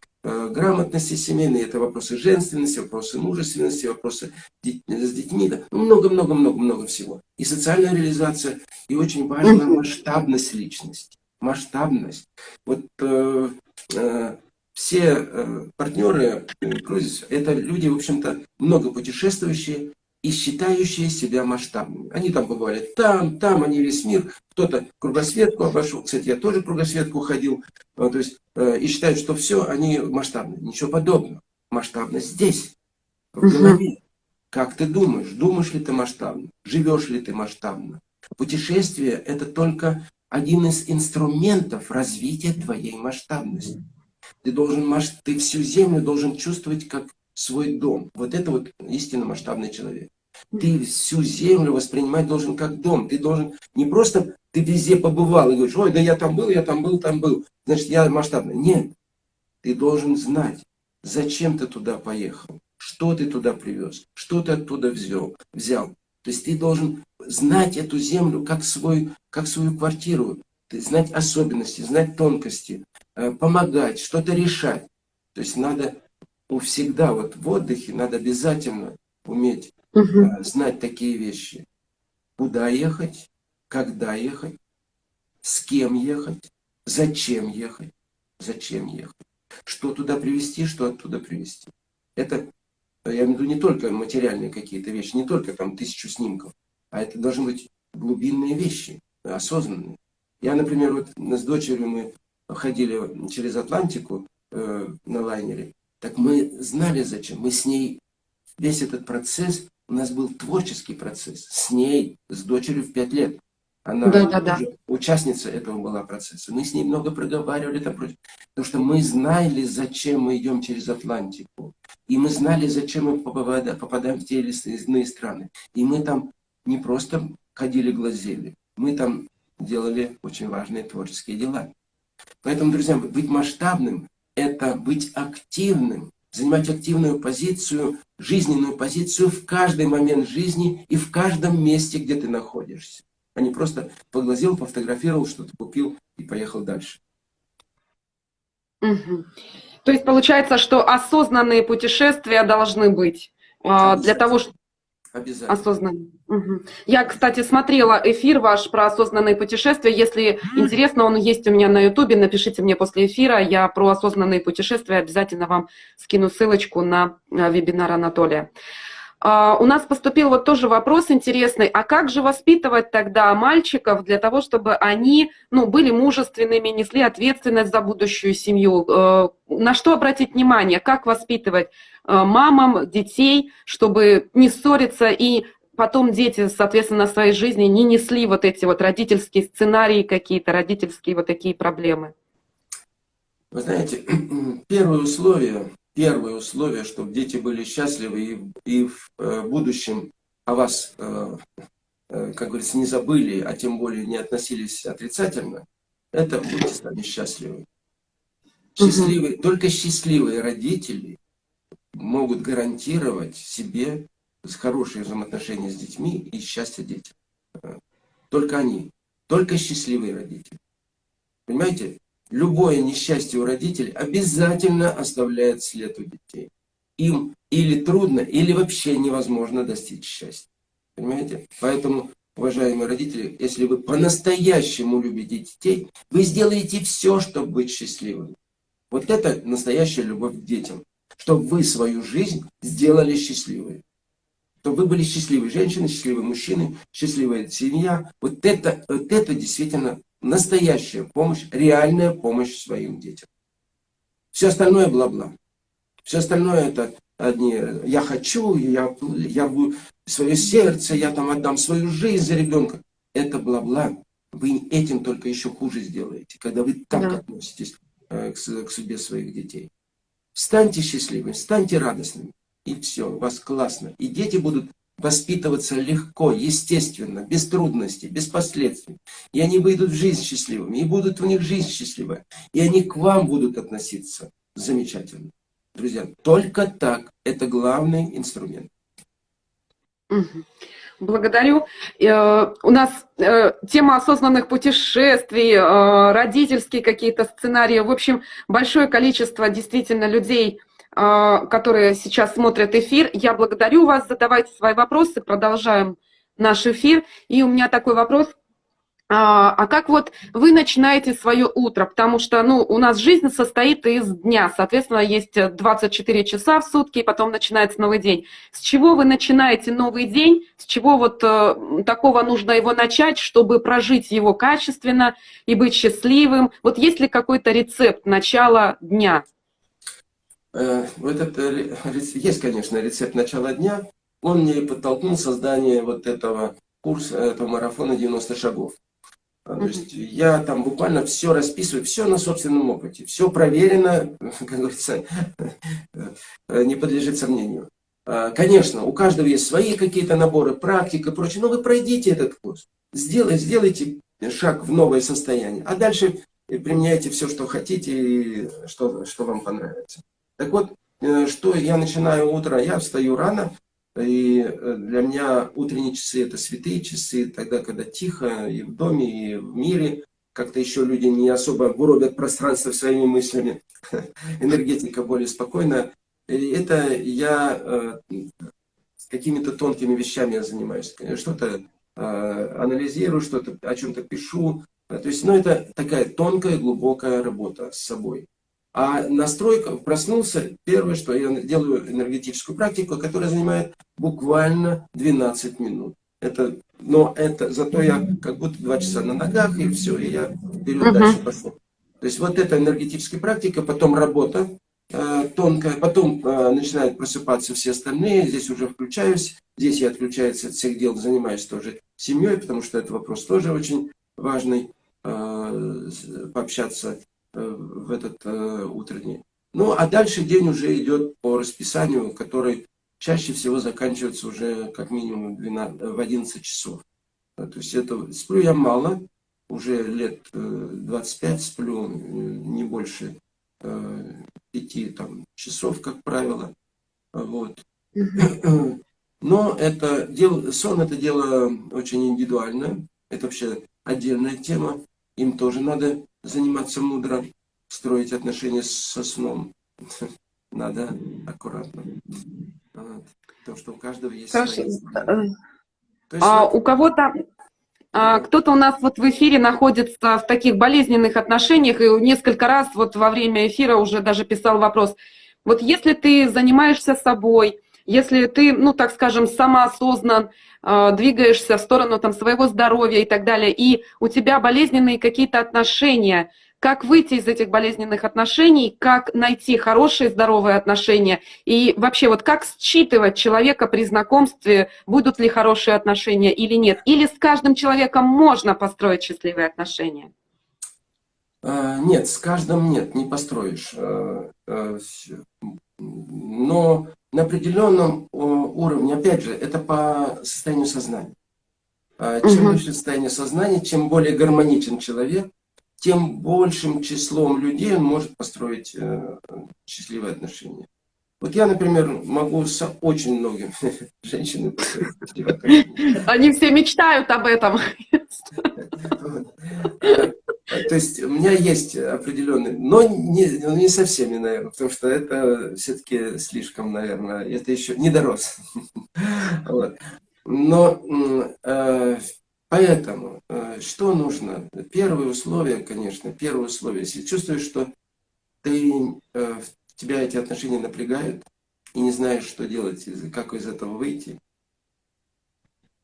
грамотности семейной, это вопросы женственности, вопросы мужественности, вопросы с детьми, да. Ну, много-много-много-много всего. И социальная реализация, и очень важна масштабность личности. Масштабность. Вот э, э, все э, партнеры э, это люди, в общем-то, много путешествующие и считающие себя масштабными. Они там побывали там, там, они весь мир, кто-то кругосветку обошел, кстати, я тоже кругосветку ходил, А, то есть, э, и считают, что все, они масштабные. Ничего подобного. Масштабность здесь, в голове. Как ты думаешь? Думаешь ли ты масштабно? Живешь ли ты масштабно? Путешествие – это только один из инструментов развития твоей масштабности. Ты должен, ты всю землю должен чувствовать как свой дом. Вот это вот истинно масштабный человек. Ты всю землю воспринимать должен как дом. Ты должен не просто ты везде побывал и говоришь, ой, да я там был, я там был, там был. Значит, я масштабный. Нет. Ты должен знать, зачем ты туда поехал, что ты туда привез, что ты оттуда взял. взял. То есть ты должен знать эту землю как, свой, как свою квартиру, знать особенности, знать тонкости, э, помогать, что-то решать. То есть надо всегда вот в отдыхе надо обязательно уметь Э, знать такие вещи. Куда ехать, когда ехать, с кем ехать, зачем ехать, зачем ехать, что туда привезти, что оттуда привезти. Это, э, я имею в виду, не только материальные какие-то вещи, не только там тысячу снимков, а это должны быть глубинные вещи, осознанные. Я, например, вот с дочерью мы ходили через Атлантику э, на лайнере, так мы знали зачем, мы с ней весь этот процесс, у нас был творческий процесс с ней, с дочерью в пять лет. Она Да-да-да. тоже участница этого была процесса. Мы с ней много проговаривали, там, потому что мы знали, зачем мы идем через Атлантику. И мы знали, зачем мы попада- попадаем в те или иные страны. И мы там не просто ходили, глазели, мы там делали очень важные творческие дела. Поэтому, друзья, быть масштабным – это быть активным, занимать активную позицию, жизненную позицию в каждый момент жизни и в каждом месте, где ты находишься. А не просто поглазел, пофотографировал, что-то купил и поехал дальше. Мгм. То есть получается, что осознанные путешествия должны быть а, для того, чтобы Обязательно. осознанные. Мгм. Я, кстати, смотрела эфир ваш про осознанные путешествия. Если интересно, он есть у меня на Ютубе. Напишите мне после эфира. Я про осознанные путешествия обязательно вам скину ссылочку на а, вебинар Анатолия. А, у нас поступил вот тоже вопрос интересный, а как же воспитывать тогда мальчиков для того, чтобы они ну, были мужественными, несли ответственность за будущую семью? Э, на что обратить внимание, как воспитывать э, мамам, детей, чтобы не ссориться и потом дети, соответственно, в своей жизни не несли вот эти вот родительские сценарии какие-то, родительские вот такие проблемы? Вы знаете, <clears throat> первое условие первое условие, чтобы дети были счастливы и, и в э, будущем о вас, э, э, как говорится, не забыли, а тем более не относились отрицательно, это будьте сами счастливы. Счастливые, угу. Только счастливые родители могут гарантировать себе хорошие взаимоотношения с детьми и счастье детям. Только они. Только счастливые родители. Понимаете? любое несчастье у родителей обязательно оставляет след у детей. Им или трудно, или вообще невозможно достичь счастья. Понимаете? Поэтому, уважаемые родители, если вы по-настоящему любите детей, вы сделаете все, чтобы быть счастливым. Вот это настоящая любовь к детям. Чтобы вы свою жизнь сделали счастливой. Чтобы вы были счастливые женщины, счастливые мужчины, счастливая семья. Вот это, вот это действительно настоящая помощь, реальная помощь своим детям. Все остальное бла-бла. Все остальное это одни «я хочу», «я, я свое сердце», «я там отдам свою жизнь за ребенка». Это бла-бла. Вы этим только еще хуже сделаете, когда вы так да. относитесь э, к, к судьбе своих детей. Станьте счастливыми, станьте радостными. И все, у вас классно. И дети будут воспитываться легко, естественно, без трудностей, без последствий. И они выйдут в жизнь счастливыми, и будут у них жизнь счастливая. И они к вам будут относиться замечательно. Друзья, только так. Это главный инструмент. Благодарю. Э, у нас э, тема осознанных путешествий, э, родительские какие-то сценарии. В общем, большое количество действительно людей которые сейчас смотрят эфир. Я благодарю вас, задавайте свои вопросы, продолжаем наш эфир. И у меня такой вопрос. А, а как вот вы начинаете свое утро? Потому что ну, у нас жизнь состоит из дня, соответственно, есть 24 часа в сутки, и потом начинается новый день. С чего вы начинаете новый день? С чего вот э, такого нужно его начать, чтобы прожить его качественно и быть счастливым? Вот есть ли какой-то рецепт начала дня? Э, этот, э, <laughs> есть, конечно, рецепт начала дня. Он мне подтолкнул создание вот этого курса, этого марафона 90 шагов. То есть я там буквально все расписываю, все на собственном опыте, все проверено, <laughs> как говорится, не подлежит сомнению. А, конечно, у каждого есть свои какие-то наборы, практика и прочее, но вы пройдите этот курс, сделайте, сделайте шаг в новое состояние, а дальше применяйте все, что хотите и что, что вам понравится. Так вот, э, что я начинаю утро, я встаю рано, и э, для меня утренние часы это святые часы, тогда, когда тихо и в доме, и в мире, как-то еще люди не особо буробят пространство своими мыслями, <laughs> энергетика более спокойная. И это я э, какими-то тонкими вещами занимаюсь, что-то анализирую, что-то о чем-то пишу. То есть, ну, это такая тонкая, глубокая работа с собой. А настройка, проснулся, первое, что я делаю энергетическую практику, которая занимает буквально 12 минут. Это, но это, зато я как будто 2 часа на ногах, и все, и я вперед uh -huh. дальше пошел. То есть вот эта энергетическая практика, потом работа э, тонкая, потом э, начинают просыпаться все остальные, здесь уже включаюсь, здесь я отключаюсь от всех дел, занимаюсь тоже семьей, потому что это вопрос тоже очень важный, э, пообщаться в этот э, утренний. Ну, а дальше день уже идет по расписанию, который чаще всего заканчивается уже как минимум 12, в 11 часов. То есть это сплю я мало, уже лет 25 э, сплю, не больше 5 там, часов, как правило. Вот. Но это дело, сон это дело очень индивидуальное, это вообще отдельная тема, им тоже надо заниматься мудро, строить отношения со сном. <laughs> Надо аккуратно. Потому что у каждого есть Хорошо. свои а вот... у кого-то а, кто-то у нас вот в эфире находится в таких болезненных отношениях, и несколько раз вот во время эфира уже даже писал вопрос. Вот если ты занимаешься собой, если ты, ну, так скажем, самоосознан, э, двигаешься в сторону там, своего здоровья и так далее, и у тебя болезненные какие-то отношения, как выйти из этих болезненных отношений, как найти хорошие здоровые отношения, и вообще вот как считывать человека при знакомстве, будут ли хорошие отношения или нет, или с каждым человеком можно построить счастливые отношения? А, нет, с каждым нет, не построишь. А, а, но на определенном уровне, опять же, это по состоянию сознания. Чем угу. выше состояние сознания, чем более гармоничен человек, тем большим числом людей он может построить э, счастливые отношения. Вот я, например, могу с очень многими <laughs> женщинами построить. Они все мечтают об этом. <laughs> То есть у меня есть определенный, но не, ну, не со всеми, наверное, потому что это все-таки слишком, наверное, это еще не дорос. <laughs> Вот. Но э, поэтому, э, что нужно? Первое условие, конечно, первое условие, если чувствуешь, что ты, э, тебя эти отношения напрягают, и не знаешь, что делать, как из этого выйти,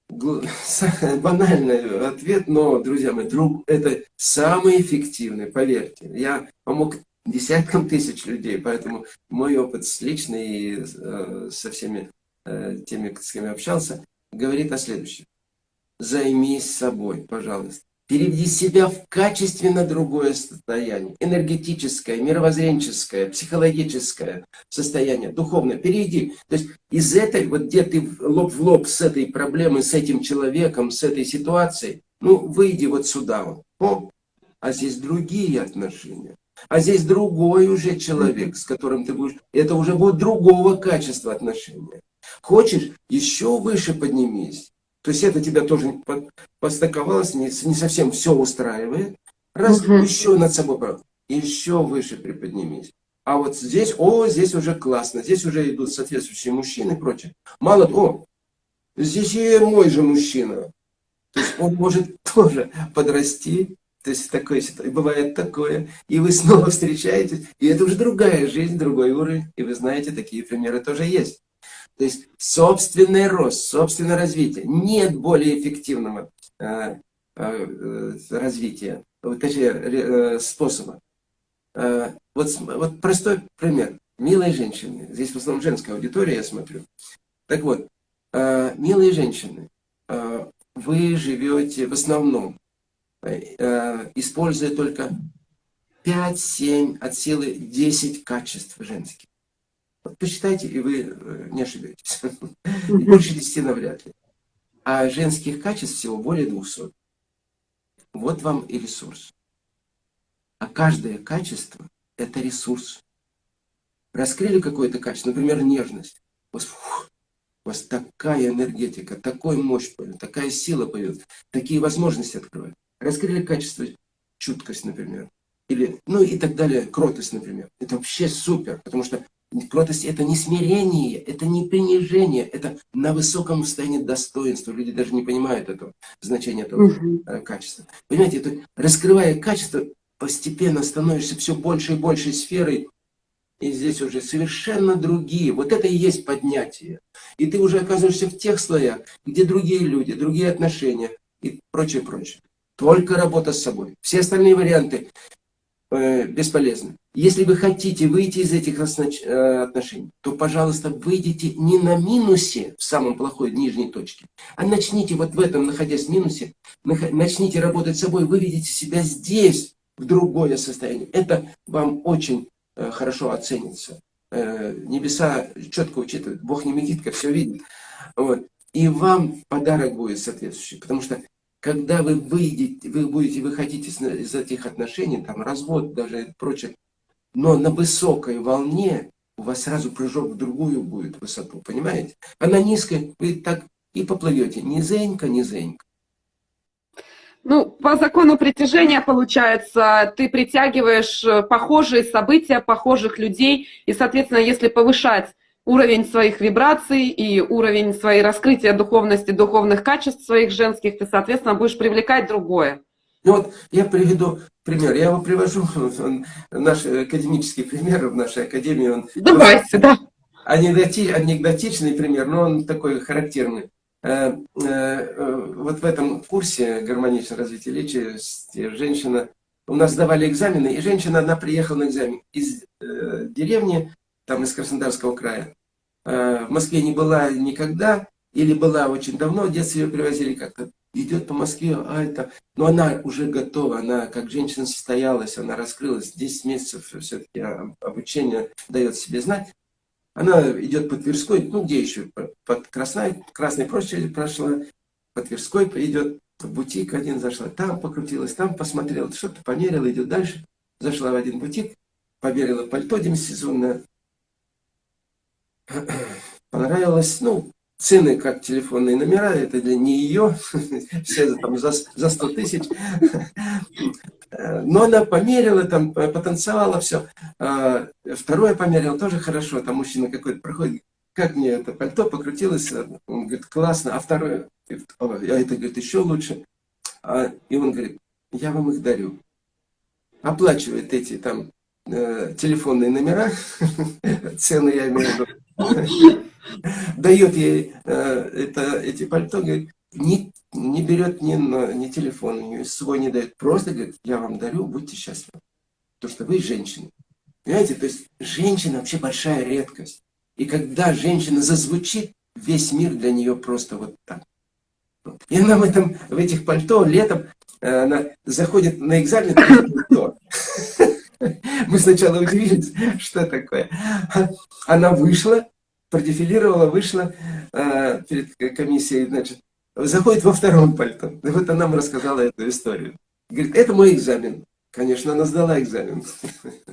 <laughs> банальный ответ, но, друзья мои, друг, это самый эффективный, поверьте. Я помог десяткам тысяч людей, поэтому мой опыт с личный и э, со всеми э, теми, с кем я общался, говорит о следующем. Займись собой, пожалуйста. Переведи себя в качественно другое состояние. Энергетическое, мировоззренческое, психологическое состояние, духовное. Переведи. То есть из этой, вот где ты лоб в лоб с этой проблемой, с этим человеком, с этой ситуацией, ну, выйди вот сюда. Вот. О, а здесь другие отношения. А здесь другой уже человек, с которым ты будешь... Это уже будет другого качества отношения. Хочешь, еще выше поднимись. То есть это тебя тоже постыковалось, не, не совсем все устраивает. Раз угу. еще над собой, еще выше приподнимись. А вот здесь, о, здесь уже классно, здесь уже идут соответствующие мужчины и прочее. Мало того, здесь и мой же мужчина. То есть он может <laughs> тоже подрасти, то есть такое, бывает такое, и вы снова встречаетесь, и это уже другая жизнь, другой уровень, и вы знаете, такие примеры тоже есть. То есть собственный рост, собственное развитие. Нет более эффективного э, э, развития, точнее, э, способа. Э, вот, вот простой пример. Милые женщины. Здесь в основном женская аудитория, я смотрю. Так вот, э, милые женщины, э, вы живете в основном, э, используя только 5-7 от силы 10 качеств женских. Посчитайте, и вы э, не ошибетесь. <laughs> Больше десяти навряд ли. А женских качеств всего более 200. Вот вам и ресурс. А каждое качество – это ресурс. Раскрыли какое-то качество, например, нежность. У вас, фух, у вас такая энергетика, такой мощь появилась, такая сила появилась, такие возможности открывают. Раскрыли качество чуткость, например. Или, ну и так далее, кротость, например. Это вообще супер, потому что Кротость – это не смирение, это не принижение, это на высоком состоянии достоинства. Люди даже не понимают этого значения этого угу. качества. Понимаете, это, раскрывая качество, постепенно становишься все больше и больше сферой, и здесь уже совершенно другие. Вот это и есть поднятие. И ты уже оказываешься в тех слоях, где другие люди, другие отношения и прочее, прочее. Только работа с собой. Все остальные варианты э, бесполезны. Если вы хотите выйти из этих э, отношений, то, пожалуйста, выйдите не на минусе в самом плохой нижней точке, а начните вот в этом, находясь в минусе, начните работать с собой, выведите себя здесь, в другое состояние. Это вам очень э, хорошо оценится. Небеса четко учитывают, Бог не медитка, все видит. Вот. И вам подарок будет соответствующий, потому что когда вы выйдете, вы будете выходить из, из этих отношений, там развод даже и прочее, но на высокой волне у вас сразу прыжок в другую будет высоту, понимаете? А на низкой вы так и поплывете, низенько, низенько. Ну, по закону притяжения, получается, ты притягиваешь э, похожие события, похожих людей, и, соответственно, если повышать уровень своих вибраций и уровень своей раскрытия духовности, духовных качеств своих женских, ты, соответственно, будешь привлекать другое. Ну вот я приведу пример. Я его привожу, <laughs> он, наш академический пример в нашей академии. Он, Давайте, да. анекдоти, анекдотичный пример, но он такой характерный. Э, э, вот в этом курсе гармоничное развитие личности женщина, у нас сдавали экзамены, и женщина одна приехала на экзамен из э, деревни, там из Краснодарского края. Э, в Москве не была никогда, или была очень давно, в детстве ее привозили как-то. Идет по Москве, а это... Но она уже готова, она как женщина состоялась, она раскрылась. 10 месяцев все-таки обучение дает себе знать. Она идет по Тверской, ну где еще, под Красной, Красной площади прошла, по Тверской идет, в бутик один зашла, там покрутилась, там посмотрела, что-то померила, идет дальше. Зашла в один бутик, померила пальто демисезонное, <clears throat> понравилось, ну, цены как телефонные номера, это для не ее, <laughs> все там за, за 100 тысяч. Но она померила, там потанцевала, все. А, второе померила, тоже хорошо, там мужчина какой-то проходит, как мне это пальто покрутилось, он говорит, классно, а второе, а это, говорит, еще лучше. А, и он говорит, я вам их дарю. Оплачивает эти там э, телефонные номера, <laughs> цены я имею в виду, <laughs> дает ей э, это, эти пальто, говорит, не, не берет ни, ни телефон, ни свой не дает. Просто говорит, я вам дарю, будьте счастливы. То, что вы женщина. Понимаете, то есть женщина вообще большая редкость. И когда женщина зазвучит, весь мир для нее просто вот так. И она в, этом, в этих пальто летом э, она заходит на экзамен. <laughs> Мы сначала удивились, <laughs> что такое. Она вышла, продефилировала, вышла э, перед комиссией, значит, заходит во втором пальто. И вот она нам рассказала эту историю. Говорит, это мой экзамен. Конечно, она сдала экзамен. <laughs>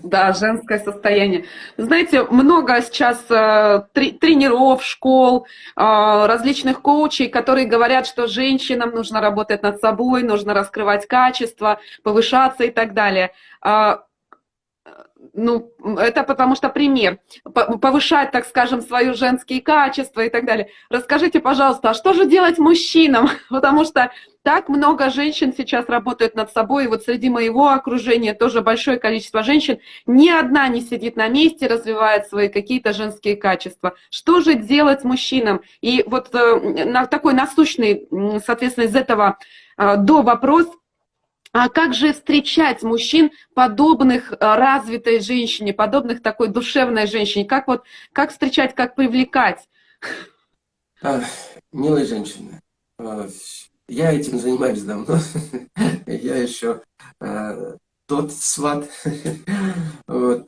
Да, женское состояние. Знаете, много сейчас э, тренеров, школ, э, различных коучей, которые говорят, что женщинам нужно работать над собой, нужно раскрывать качество, повышаться и так далее. А, ну, это потому что пример. Повышать, так скажем, свои женские качества и так далее. Расскажите, пожалуйста, а что же делать мужчинам? <laughs> Потому что так много женщин сейчас работают над собой, и вот среди моего окружения тоже большое количество женщин. Ни одна не сидит на месте, развивает свои какие-то женские качества. Что же делать мужчинам? И вот э, на такой насущный, соответственно, из этого э, до вопрос – а как же встречать мужчин, подобных э, развитой женщине, подобных такой душевной женщине? Как вот, как встречать, как привлекать? А, милая женщина, я этим занимаюсь давно. <laughs> Я еще а, тот сват. <laughs> Вот.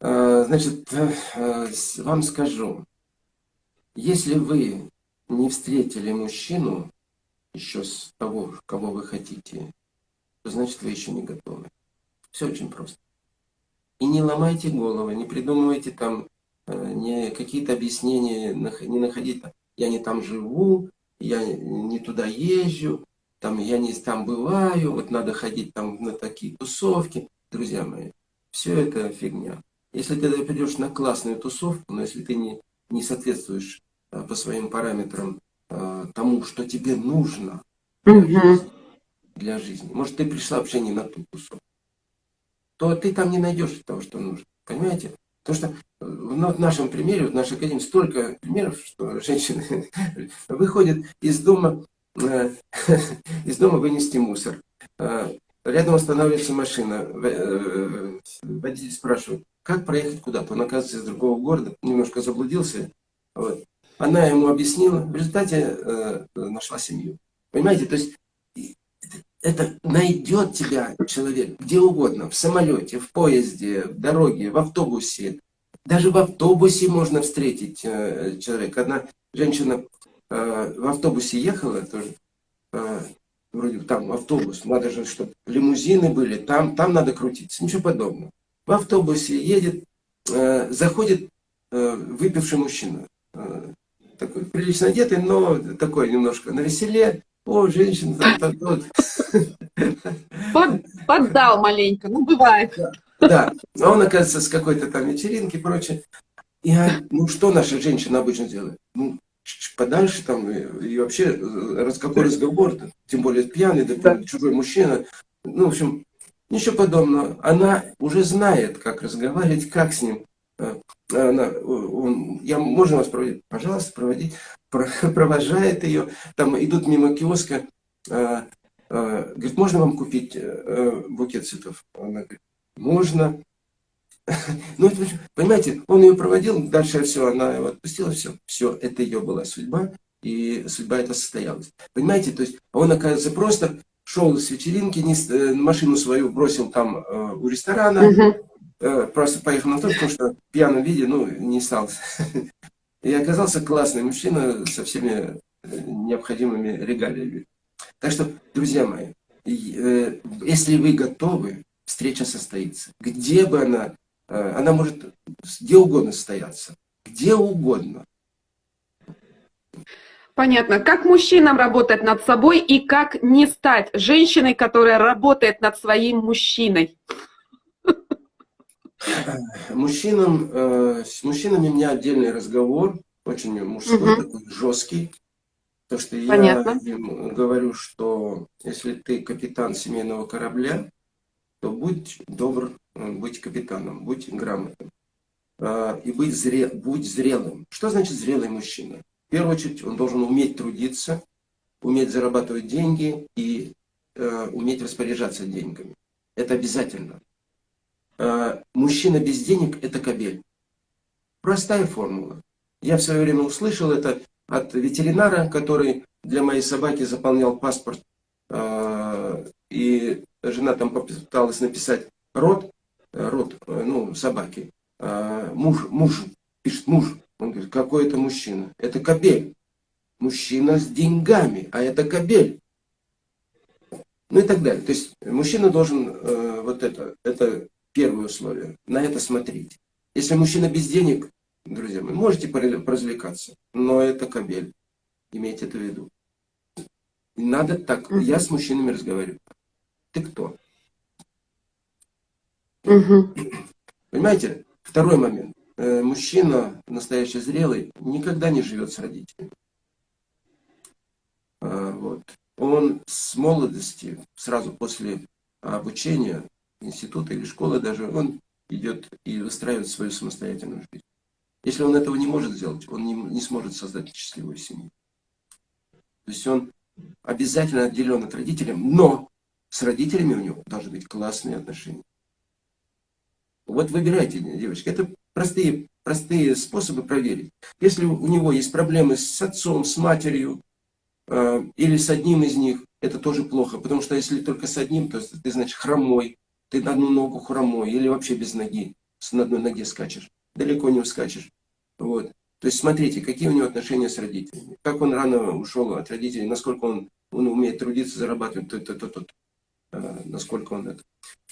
А, значит, а, вам скажу, если вы не встретили мужчину еще с того, кого вы хотите, значит вы еще не готовы. Все очень просто. И не ломайте головы, не придумывайте там э, не какие-то объяснения, не находить, я не там живу, я не туда езжу, там я не там бываю, вот надо ходить там на такие тусовки. Друзья мои, все это фигня. Если ты придешь на классную тусовку, но если ты не, не соответствуешь э, по своим параметрам э, тому, что тебе нужно, угу для жизни. Может, ты пришла вообще не на ту тусовку. То ты там не найдешь того, что нужно. Понимаете? Потому что э, в нашем примере, в нашей академии столько примеров, что <laughs> женщины выходят из дома, э, <laughs> из дома вынести мусор. Э, рядом останавливается машина. Водитель спрашивает, как проехать куда-то. Он оказывается из другого города, немножко заблудился. Вот. Она ему объяснила, в результате нашла семью. Понимаете, то есть это найдет тебя человек где угодно, в самолете, в поезде, в дороге, в автобусе. Даже в автобусе можно встретить э, человека. Одна женщина э, в автобусе ехала тоже, э, вроде там автобус, надо же, чтобы лимузины были, там, там надо крутиться, ничего подобного. В автобусе едет, э, заходит э, выпивший мужчина, э, такой прилично одетый, но такой немножко на веселе, о, женщина так вот. Под, поддал маленько, ну бывает. Да, а он, оказывается, с какой-то там вечеринки и прочее. И, ну, что наша женщина обычно делает? Ну, подальше там, и вообще, раз, какой разговор, тем более пьяный, да, да. чужой мужчина. Ну, в общем, ничего подобного. Она уже знает, как разговаривать, как с ним. Она, он, я, можно вас проводить? Пожалуйста, проводить. <laughs> Провожает ее, там идут мимо киоска, а, а, говорит, можно вам купить а, букет цветов? Она говорит, можно. <laughs> Ну, понимаете, он ее проводил, дальше все, она его отпустила, все, все, это ее была судьба, и судьба эта состоялась. Понимаете, то есть он, оказывается, просто шел с вечеринки, не, э, машину свою бросил там э, у ресторана, э, просто поехал на то, потому что в пьяном виде, ну, не стал. <laughs> И оказался классный мужчина со всеми э, необходимыми регалиями. Так что, друзья мои, э, если вы готовы, встреча состоится. Где бы она Э, она может где угодно состояться, где угодно. Понятно. Как мужчинам работать над собой и как не стать женщиной, которая работает над своим мужчиной? Мужчинам, э, с мужчинами у меня отдельный разговор, очень мужской, угу. такой жесткий. То, что Понятно. я им говорю, что если ты капитан семейного корабля, то будь добр быть капитаном, быть грамотным. А, и быть зре, будь зрелым. Что значит зрелый мужчина? В первую очередь он должен уметь трудиться, уметь зарабатывать деньги и э, уметь распоряжаться деньгами. Это обязательно. Э, мужчина без денег – это кабель. Простая формула. Я в свое время услышал это от ветеринара, который для моей собаки заполнял паспорт. Э, и жена там попыталась написать род, Э, род, ну, собаки. Муж, муж, пишет муж. Он говорит, какой это мужчина? Это кобель. Мужчина с деньгами, а это кобель. Ну и так далее. То есть мужчина должен, э, вот это, это первое условие, на это смотреть. Если мужчина без денег, друзья мои, можете поразвлекаться, но это кобель. Имейте это в виду. Надо так. Я с мужчинами разговариваю. Ты кто? Угу. Понимаете? Второй момент. Э, мужчина, настоящий зрелый, никогда не живет с родителями. А, вот. Он с молодости, сразу после обучения, института или школы даже, он идет и выстраивает свою самостоятельную жизнь. Если он этого не может сделать, он не, не сможет создать счастливую семью. То есть он обязательно отделен от родителей, но с родителями у него должны быть классные отношения. Вот выбирайте, девочки. Это простые, простые способы проверить. Если у него есть проблемы с отцом, с матерью, э, или с одним из них, это тоже плохо. Потому что если только с одним, то ты, значит, хромой, ты на одну ногу хромой, или вообще без ноги, на одной ноге скачешь. Далеко не ускачешь. Вот. То есть смотрите, какие у него отношения с родителями. Как он рано ушел от родителей, насколько он, он умеет трудиться, зарабатывать, то, то, то, то, то, насколько он это.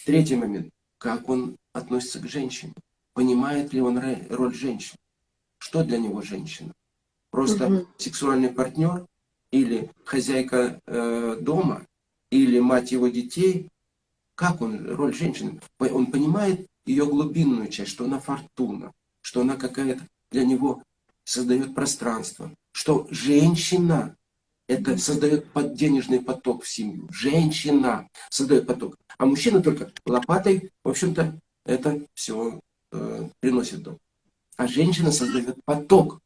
Третий момент как он относится к женщине, понимает ли он роль женщины, что для него женщина. Просто угу. сексуальный партнер или хозяйка э, дома, или мать его детей, как он, роль женщины, он понимает ее глубинную часть, что она фортуна, что она какая-то для него создает пространство, что женщина это создает денежный поток в семью. Женщина создает поток. А мужчина только лопатой, в общем-то, это все э, приносит дом. А женщина создает поток.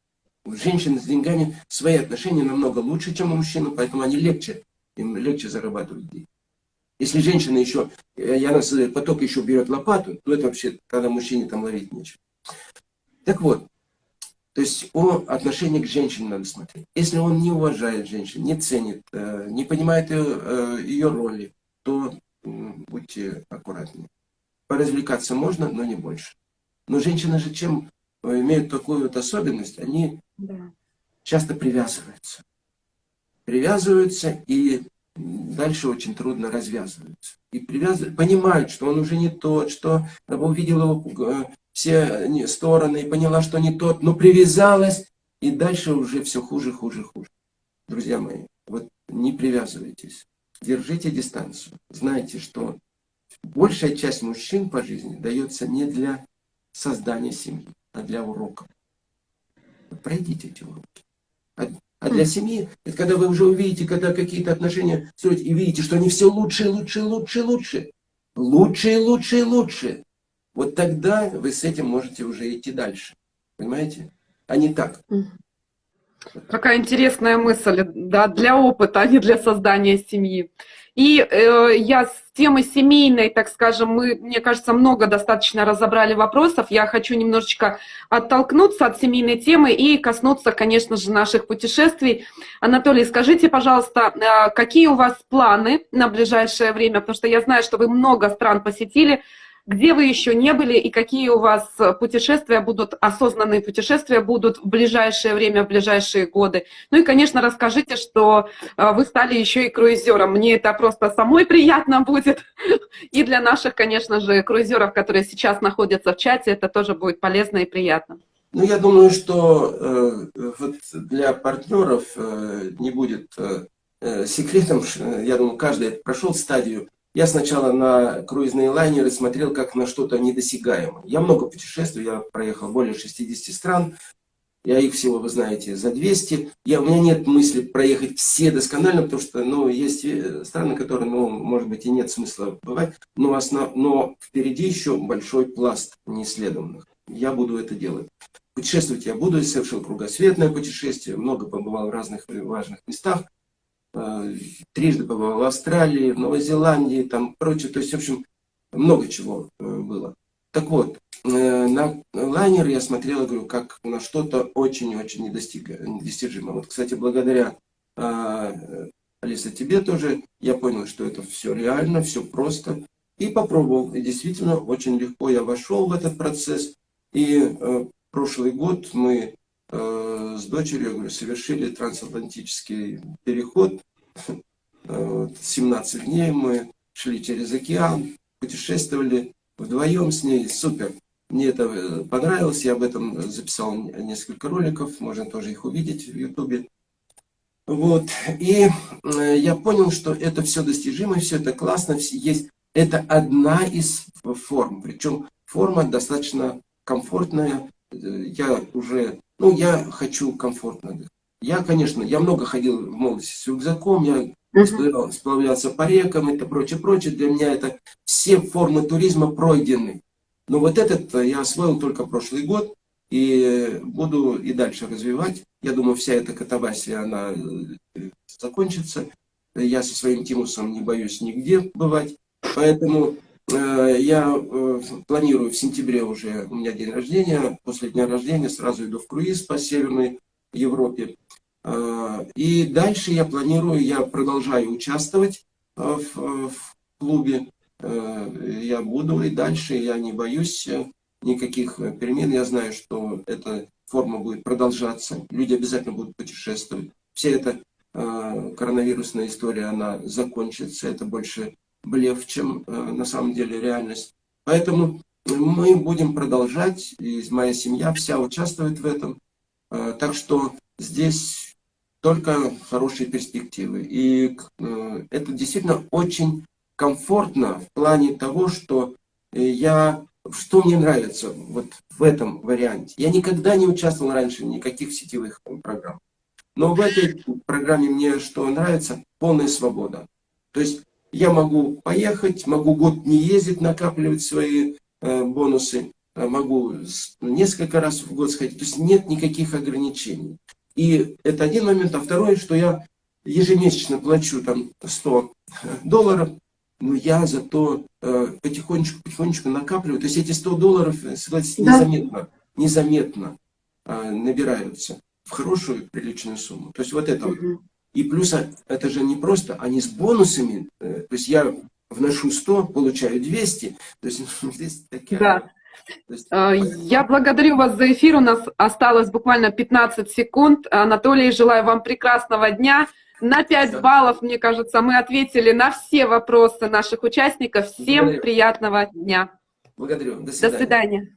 У женщины с деньгами свои отношения намного лучше, чем у мужчины, поэтому они легче, им легче зарабатывать деньги. Если женщина еще, и она создает поток, еще берет лопату, то это вообще, когда мужчине там ловить нечего. Так вот, то есть о отношении к женщине надо смотреть. Если он не уважает женщину, не ценит, э, не понимает ее, э, ее роли, то будьте аккуратнее. Поразвлекаться можно, но не больше. Но женщины же чем э, имеют такую вот особенность, они да. часто привязываются. Привязываются и дальше очень трудно развязываются. И привязывают, понимают, что он уже не тот, что увидел его все стороны и поняла, что не тот, но привязалась, и дальше уже все хуже, хуже, хуже. Друзья мои, вот не привязывайтесь, держите дистанцию. Знайте, что большая часть мужчин по жизни дается не для создания семьи, а для уроков. Пройдите эти уроки. А, для семьи, это когда вы уже увидите, когда какие-то отношения строите, и видите, что они все лучше, лучше, лучше, лучше. Лучше, лучше, лучше. Вот тогда вы с этим можете уже идти дальше. Понимаете? А не так. Какая интересная мысль, да, для опыта, а не для создания семьи. И э, я с темы семейной, так скажем, мы, мне кажется, много достаточно разобрали вопросов. Я хочу немножечко оттолкнуться от семейной темы и коснуться, конечно же, наших путешествий. Анатолий, скажите, пожалуйста, э, какие у вас планы на ближайшее время? Потому что я знаю, что вы много стран посетили где вы еще не были и какие у вас путешествия будут, осознанные путешествия будут в ближайшее время, в ближайшие годы. Ну и, конечно, расскажите, что э, вы стали еще и круизером. Мне это просто самой приятно будет. <laughs> И для наших, конечно же, круизеров, которые сейчас находятся в чате, это тоже будет полезно и приятно. Ну, я думаю, что э, вот для партнеров э, не будет э, э секретом, я думаю, каждый прошел стадию я сначала на круизные лайнеры смотрел как на что-то недосягаемое. Я много путешествую, я проехал более 60 стран. Я их всего, вы знаете, за 200. Я, у меня нет мысли проехать все досконально, потому что ну, есть э, страны, которые, ну, может быть, и нет смысла бывать. Но, основ, но впереди еще большой пласт неисследованных. Я буду это делать. Путешествовать я буду, я совершил кругосветное путешествие, много побывал в разных важных местах. Э, трижды побывал в Австралии, в Новой Зеландии, там прочее. То есть, в общем, много чего э, было. Так вот, э, на лайнер я смотрел, говорю, как на что-то очень-очень недостижимое. Вот, кстати, благодаря Алиса, тебе тоже, я понял, что это все реально, все просто. И попробовал. И действительно, очень легко я вошел в этот процесс. И прошлый год мы Э, с дочерью совершили трансатлантический переход. 17 э, дней мы шли через океан, путешествовали вдвоем с ней. Супер. Мне это э, понравилось, я об этом записал несколько роликов, можно тоже их увидеть в Ютубе. Вот, и я понял, что это все достижимо, все это классно, есть. Это одна из форм, причем форма достаточно комфортная. Я уже ну, я хочу комфортно. Я, конечно, я много ходил в молодости с рюкзаком, я сплавлялся по рекам, это прочее, прочее. Для меня это все формы туризма пройдены. Но вот этот я освоил только прошлый год и буду и дальше развивать. Я думаю, вся эта катавасия, она э, закончится. Я со своим Тимусом не боюсь нигде бывать. Поэтому Э, я э, планирую в сентябре уже, у меня день рождения, после дня рождения сразу иду в круиз по Северной Европе. Э, и дальше я планирую, я продолжаю участвовать в, в клубе. Я буду и дальше, я не боюсь никаких перемен. Я знаю, что эта форма будет продолжаться. Люди обязательно будут путешествовать. Вся эта коронавирусная история, она закончится. Это больше блеф, чем э, на самом деле реальность. Поэтому мы будем продолжать, и моя семья вся участвует в этом. Э, так что здесь только хорошие перспективы. И э, это действительно очень комфортно в плане того, что я... Что мне нравится вот в этом варианте? Я никогда не участвовал раньше в никаких сетевых программ. Но в этой программе мне что нравится? Полная свобода. То есть я могу поехать, могу год не ездить, накапливать свои э, бонусы, а могу несколько раз в год сходить. То есть нет никаких ограничений. И это один момент. А второй, что я ежемесячно плачу там 100 долларов, но я зато э, потихонечку, потихонечку накапливаю. То есть эти 100 долларов, э, согласитесь, да. незаметно, незаметно э, набираются в хорошую приличную сумму. То есть вот это угу. И плюс это же не просто, они с бонусами. Э, то есть я вношу 100, получаю 200. То есть здесь такие... Да. Есть... А, я благодарю вас за эфир. У нас осталось буквально 15 секунд. Анатолий, желаю вам прекрасного дня. На 5 баллов, мне кажется, мы ответили на все вопросы наших участников. Всем Благодарю. приятного дня. Благодарю. До свидания. До свидания.